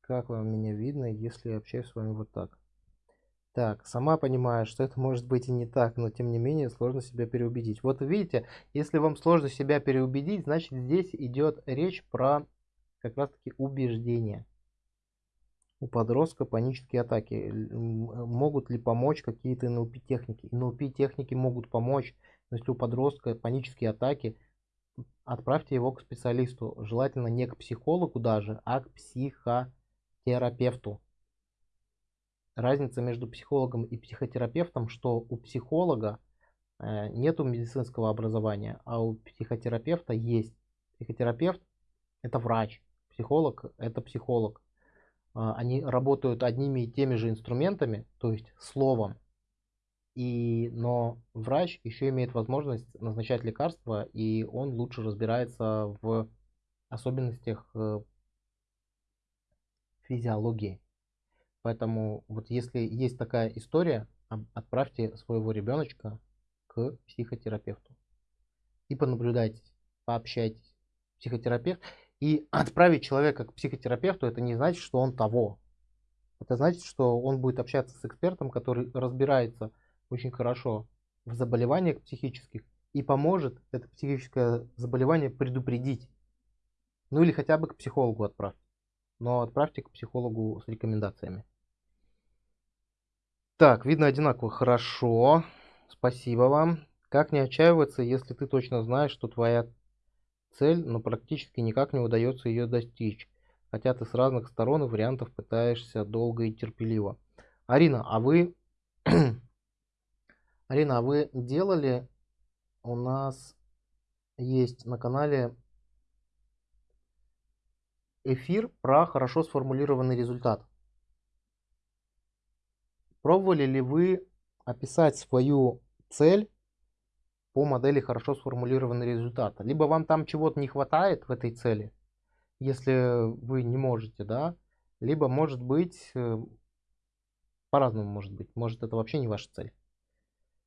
[SPEAKER 1] Как вам меня видно, если я общаюсь с вами вот так? Так, сама понимаю, что это может быть и не так, но тем не менее сложно себя переубедить. Вот видите, если вам сложно себя переубедить, значит здесь идет речь про как раз таки убеждение у подростка панические атаки. Могут ли помочь какие-то НЛП техники? НЛП техники могут помочь, но если у подростка панические атаки, отправьте его к специалисту. Желательно не к психологу даже, а к психотерапевту. Разница между психологом и психотерапевтом, что у психолога э, нету медицинского образования, а у психотерапевта есть. Психотерапевт это врач, психолог это психолог. А, они работают одними и теми же инструментами, то есть словом. И, но врач еще имеет возможность назначать лекарства, и он лучше разбирается в особенностях э, физиологии. Поэтому вот если есть такая история, отправьте своего ребеночка к психотерапевту. И понаблюдайте, пообщайтесь. Психотерапевт. И отправить человека к психотерапевту, это не значит, что он того. Это значит, что он будет общаться с экспертом, который разбирается очень хорошо в заболеваниях психических и поможет это психическое заболевание предупредить. Ну или хотя бы к психологу отправьте. Но отправьте к психологу с рекомендациями. Так, видно одинаково. Хорошо. Спасибо вам. Как не отчаиваться, если ты точно знаешь, что твоя цель, но практически никак не удается ее достичь, хотя ты с разных сторон и вариантов пытаешься долго и терпеливо. Арина, а вы... Арина, а вы делали... У нас есть на канале эфир про хорошо сформулированный результат. Пробовали ли вы описать свою цель по модели хорошо сформулированный результат. Либо вам там чего-то не хватает в этой цели, если вы не можете, да, либо может быть, э, по-разному может быть, может это вообще не ваша цель.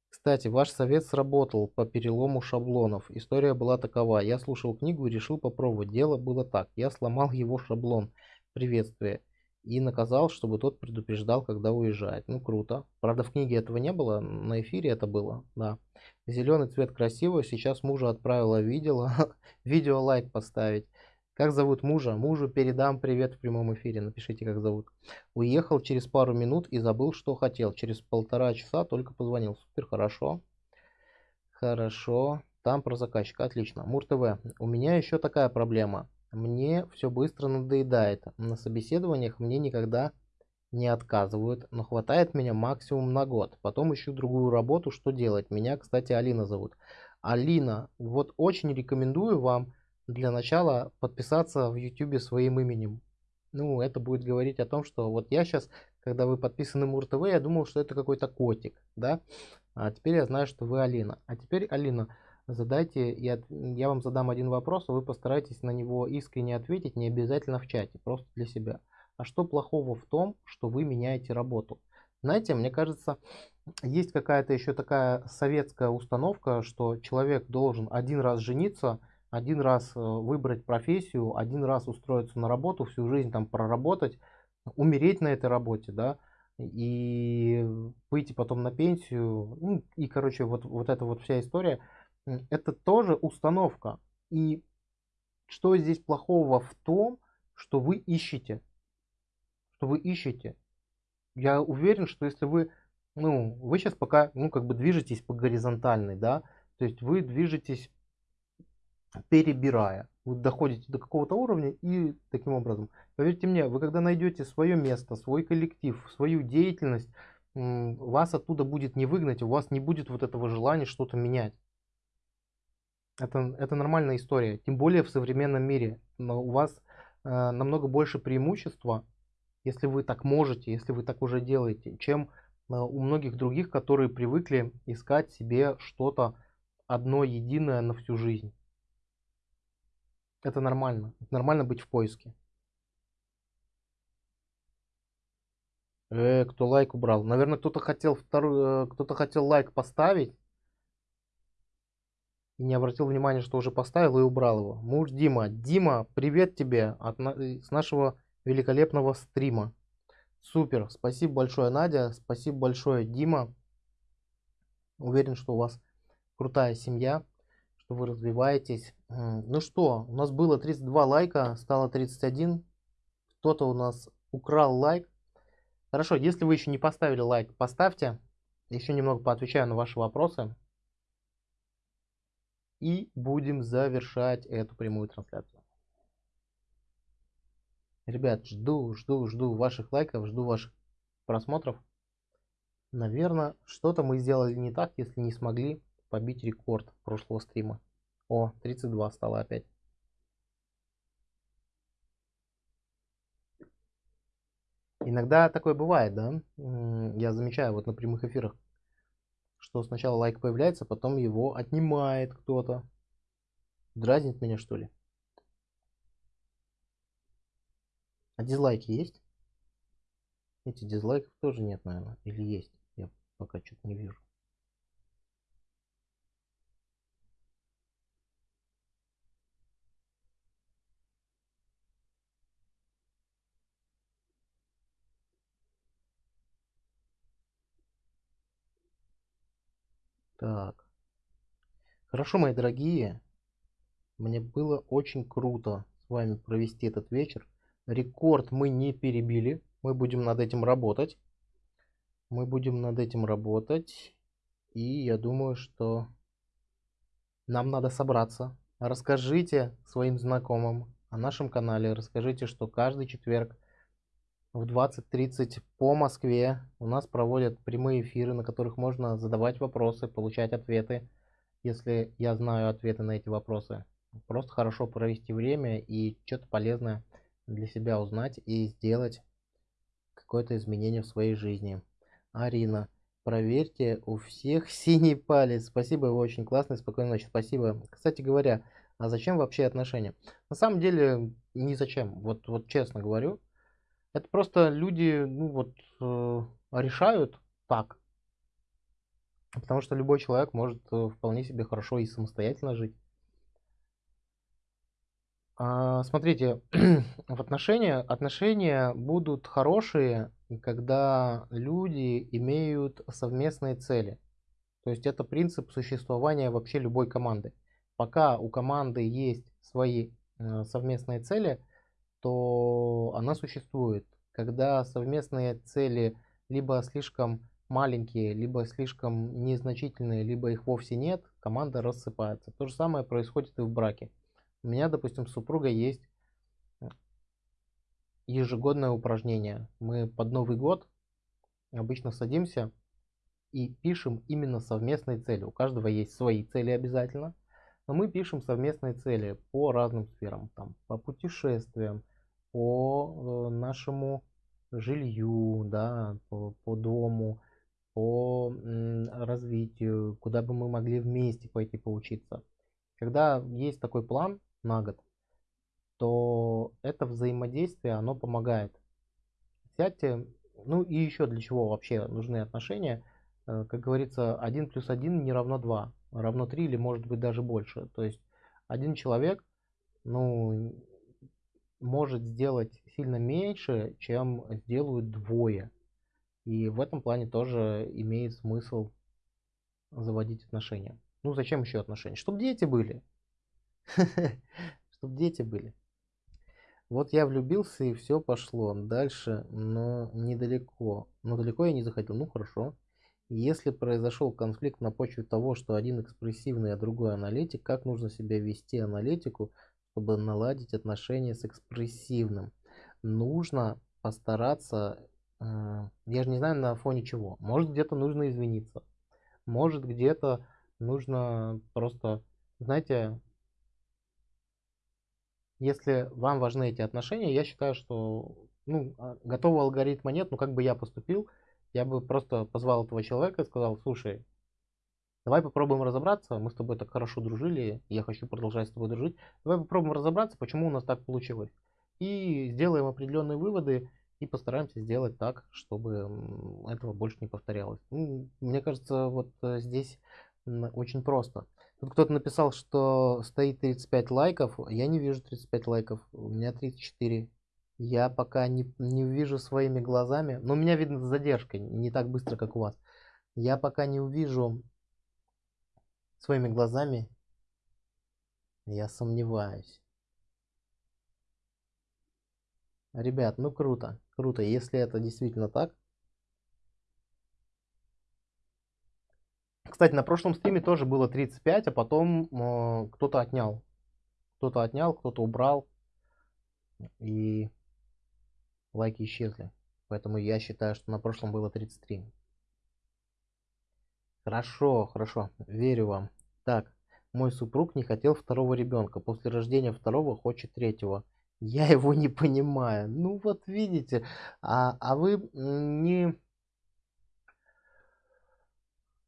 [SPEAKER 1] Кстати, ваш совет сработал по перелому шаблонов. История была такова. Я слушал книгу и решил попробовать. Дело было так. Я сломал его шаблон приветствия и наказал, чтобы тот предупреждал, когда уезжает. Ну, круто. Правда, в книге этого не было, на эфире это было, да. Зеленый цвет красивый, сейчас мужа отправила, видела. Видео лайк поставить. Как зовут мужа? Мужу передам привет в прямом эфире. Напишите, как зовут. Уехал через пару минут и забыл, что хотел. Через полтора часа только позвонил. Супер, хорошо. Хорошо. Там про заказчика. Отлично. Мур ТВ. У меня еще такая проблема. Мне все быстро надоедает. На собеседованиях мне никогда не отказывают, но хватает меня максимум на год. Потом ищу другую работу, что делать. Меня, кстати, Алина зовут. Алина, вот очень рекомендую вам для начала подписаться в YouTube своим именем. Ну, это будет говорить о том, что вот я сейчас, когда вы подписаны Мур ТВ, я думал, что это какой-то котик, да? А теперь я знаю, что вы Алина. А теперь, Алина, задайте, я, я вам задам один вопрос, а вы постарайтесь на него искренне ответить, не обязательно в чате, просто для себя. А что плохого в том, что вы меняете работу? Знаете, мне кажется, есть какая-то еще такая советская установка, что человек должен один раз жениться, один раз э, выбрать профессию, один раз устроиться на работу, всю жизнь там проработать, умереть на этой работе, да, и выйти потом на пенсию, ну, и, короче, вот, вот эта вот вся история – это тоже установка. И что здесь плохого в том, что вы ищете? Что вы ищете? Я уверен, что если вы, ну, вы сейчас пока, ну, как бы движетесь по горизонтальной, да, то есть вы движетесь перебирая. Вы доходите до какого-то уровня и таким образом. Поверьте мне, вы когда найдете свое место, свой коллектив, свою деятельность, вас оттуда будет не выгнать, у вас не будет вот этого желания что-то менять. Это, это нормальная история. Тем более в современном мире. Но у вас э, намного больше преимущества, если вы так можете, если вы так уже делаете, чем э, у многих других, которые привыкли искать себе что-то одно единое на всю жизнь. Это нормально. Это нормально быть в поиске. Э, кто лайк убрал? Наверное, кто-то хотел второй, э, кто-то хотел лайк поставить и не обратил внимания, что уже поставил и убрал его. Муж Дима. Дима, привет тебе от, э, с нашего великолепного стрима. Супер. Спасибо большое, Надя. Спасибо большое, Дима. Уверен, что у вас крутая семья, что вы развиваетесь. Ну что, у нас было 32 лайка, стало 31. Кто-то у нас украл лайк. Хорошо, если вы еще не поставили лайк, поставьте. Еще немного поотвечаю на ваши вопросы. И будем завершать эту прямую трансляцию. Ребят, жду, жду, жду ваших лайков, жду ваших просмотров. Наверное, что-то мы сделали не так, если не смогли побить рекорд прошлого стрима. О, 32 стало опять. Иногда такое бывает, да? Я замечаю вот на прямых эфирах, что сначала лайк появляется, потом его отнимает кто-то. Дразнит меня, что ли? А дизлайки есть? Эти дизлайков тоже нет, наверное. Или есть? Я пока что-то не вижу. Так. Хорошо, мои дорогие. Мне было очень круто с вами провести этот вечер. Рекорд мы не перебили. Мы будем над этим работать. Мы будем над этим работать. И я думаю, что нам надо собраться. Расскажите своим знакомым о нашем канале. Расскажите, что каждый четверг в 20.30 по Москве у нас проводят прямые эфиры, на которых можно задавать вопросы, получать ответы, если я знаю ответы на эти вопросы. Просто хорошо провести время и что-то полезное для себя узнать и сделать какое-то изменение в своей жизни. Арина, проверьте у всех синий палец. Спасибо, вы очень классный, спокойной ночи. Спасибо. Кстати говоря, а зачем вообще отношения? На самом деле, ни зачем. Вот, вот честно говорю, это просто люди, ну вот, э, решают так. Потому что любой человек может э, вполне себе хорошо и самостоятельно жить. А, смотрите, в отношения, отношения будут хорошие, когда люди имеют совместные цели. То есть это принцип существования вообще любой команды. Пока у команды есть свои э, совместные цели, то она существует. Когда совместные цели либо слишком маленькие, либо слишком незначительные, либо их вовсе нет, команда рассыпается. То же самое происходит и в браке. У меня, допустим, с супругой есть ежегодное упражнение. Мы под Новый год обычно садимся и пишем именно совместные цели. У каждого есть свои цели обязательно, но мы пишем совместные цели по разным сферам. Там, по путешествиям, по э, нашему жилью, да, по, по дому, по развитию, куда бы мы могли вместе пойти поучиться. Когда есть такой план на год, то это взаимодействие, оно помогает. Сядьте, ну и еще для чего вообще нужны отношения. Э, как говорится, 1 плюс 1 не равно 2, равно 3 или может быть даже больше. То есть один человек, ну, может сделать сильно меньше, чем сделают двое. И в этом плане тоже имеет смысл заводить отношения. Ну зачем еще отношения? Чтобы дети были. Чтобы дети были. Вот я влюбился и все пошло. Дальше, но недалеко. Но далеко я не заходил. Ну хорошо. Если произошел конфликт на почве того, что один экспрессивный, а другой аналитик, как нужно себя вести аналитику, чтобы наладить отношения с экспрессивным. Нужно постараться, э, я же не знаю на фоне чего, может где-то нужно извиниться, может где-то нужно просто знаете, если вам важны эти отношения, я считаю, что ну, а, готового алгоритма нет, но как бы я поступил, я бы просто позвал этого человека и сказал, слушай, давай попробуем разобраться, мы с тобой так хорошо дружили, я хочу продолжать с тобой дружить, давай попробуем разобраться, почему у нас так получилось. И сделаем определенные выводы и постараемся сделать так, чтобы этого больше не повторялось. Мне кажется, вот э, здесь очень просто. Тут кто-то написал, что стоит 35 лайков. Я не вижу 35 лайков. У меня 34. Я пока не, не увижу своими глазами. Но у меня видно с задержкой. Не так быстро, как у вас. Я пока не увижу своими глазами. Я сомневаюсь. Ребят, ну круто. Круто. Если это действительно так, Кстати, на прошлом стриме тоже было 35, а потом э, кто-то отнял. Кто-то отнял, кто-то убрал. И лайки исчезли. Поэтому я считаю, что на прошлом было 33. Хорошо, хорошо. Верю вам. Так, мой супруг не хотел второго ребенка. После рождения второго хочет третьего. Я его не понимаю. Ну вот видите. А, а вы не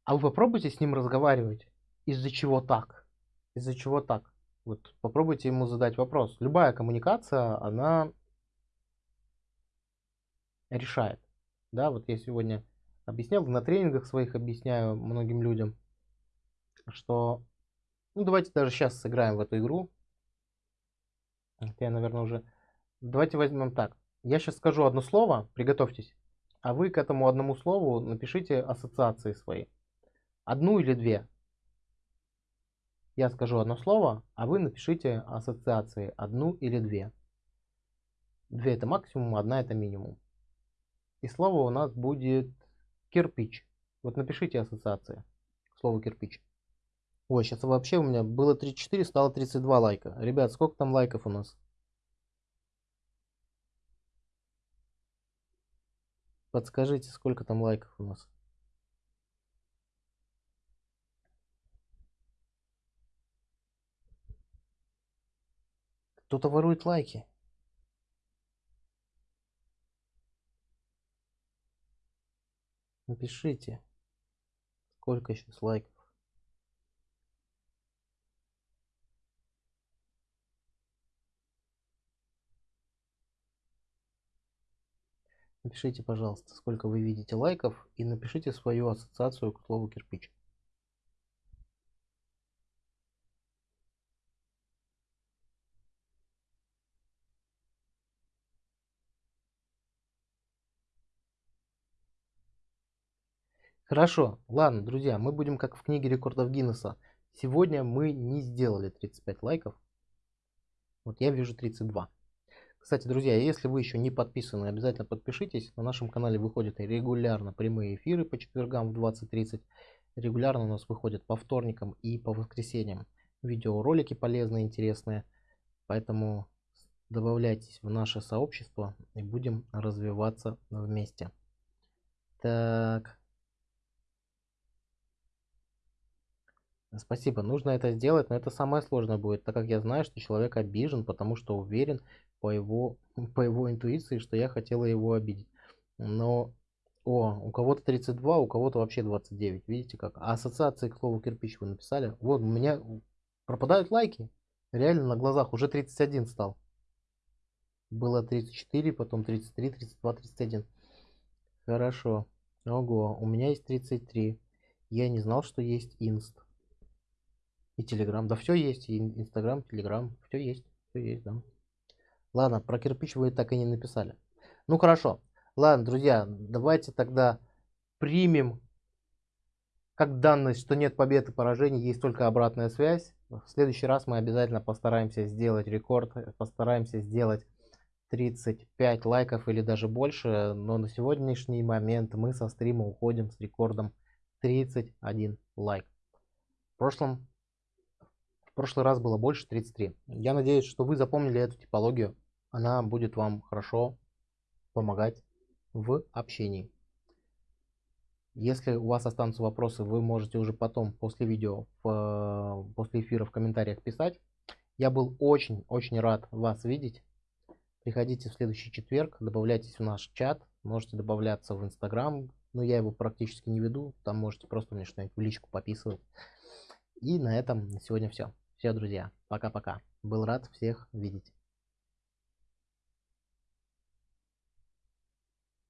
[SPEAKER 1] а вы попробуйте с ним разговаривать. Из-за чего так? Из-за чего так? Вот попробуйте ему задать вопрос. Любая коммуникация, она решает. Да, вот я сегодня объяснял, на тренингах своих объясняю многим людям, что, ну давайте даже сейчас сыграем в эту игру. Я, наверное, уже... Давайте возьмем так. Я сейчас скажу одно слово, приготовьтесь, а вы к этому одному слову напишите ассоциации свои. Одну или две. Я скажу одно слово, а вы напишите ассоциации одну или две. Две это максимум, одна это минимум. И слово у нас будет кирпич. Вот напишите ассоциации к слову кирпич. Ой, сейчас вообще у меня было 34, стало 32 лайка. Ребят, сколько там лайков у нас? Подскажите, сколько там лайков у нас? Кто-то ворует лайки. Напишите, сколько сейчас лайков. Напишите, пожалуйста, сколько вы видите лайков и напишите свою ассоциацию к слову кирпич. Хорошо, ладно, друзья, мы будем как в книге рекордов Гиннесса. Сегодня мы не сделали 35 лайков. Вот я вижу 32. Кстати, друзья, если вы еще не подписаны, обязательно подпишитесь. На нашем канале выходят регулярно прямые эфиры по четвергам в 20.30. Регулярно у нас выходят по вторникам и по воскресеньям видеоролики полезные, интересные. Поэтому добавляйтесь в наше сообщество и будем развиваться вместе. Так, Спасибо, нужно это сделать, но это самое сложное будет, так как я знаю, что человек обижен, потому что уверен по его, по его интуиции, что я хотела его обидеть. Но, о, у кого-то 32, у кого-то вообще 29, видите как? А ассоциации к слову кирпич вы написали? Вот, у меня пропадают лайки, реально на глазах, уже 31 стал. Было 34, потом 33, 32, 31. Хорошо. Ого, у меня есть 33. Я не знал, что есть инст. И Телеграм. Да все есть. И Инстаграм, Телеграм. Все есть. Все есть, да. Ладно, про кирпич вы так и не написали. Ну хорошо. Ладно, друзья, давайте тогда примем как данность, что нет побед и поражений, есть только обратная связь. В следующий раз мы обязательно постараемся сделать рекорд, постараемся сделать 35 лайков или даже больше, но на сегодняшний момент мы со стрима уходим с рекордом 31 лайк. В прошлом прошлый раз было больше 33. Я надеюсь, что вы запомнили эту типологию. Она будет вам хорошо помогать в общении. Если у вас останутся вопросы, вы можете уже потом, после видео, в, после эфира в комментариях писать. Я был очень-очень рад вас видеть. Приходите в следующий четверг, добавляйтесь в наш чат, можете добавляться в Инстаграм, но я его практически не веду, там можете просто мне что-нибудь в личку пописывать. И на этом на сегодня все. Все, друзья, пока-пока. Был рад всех видеть.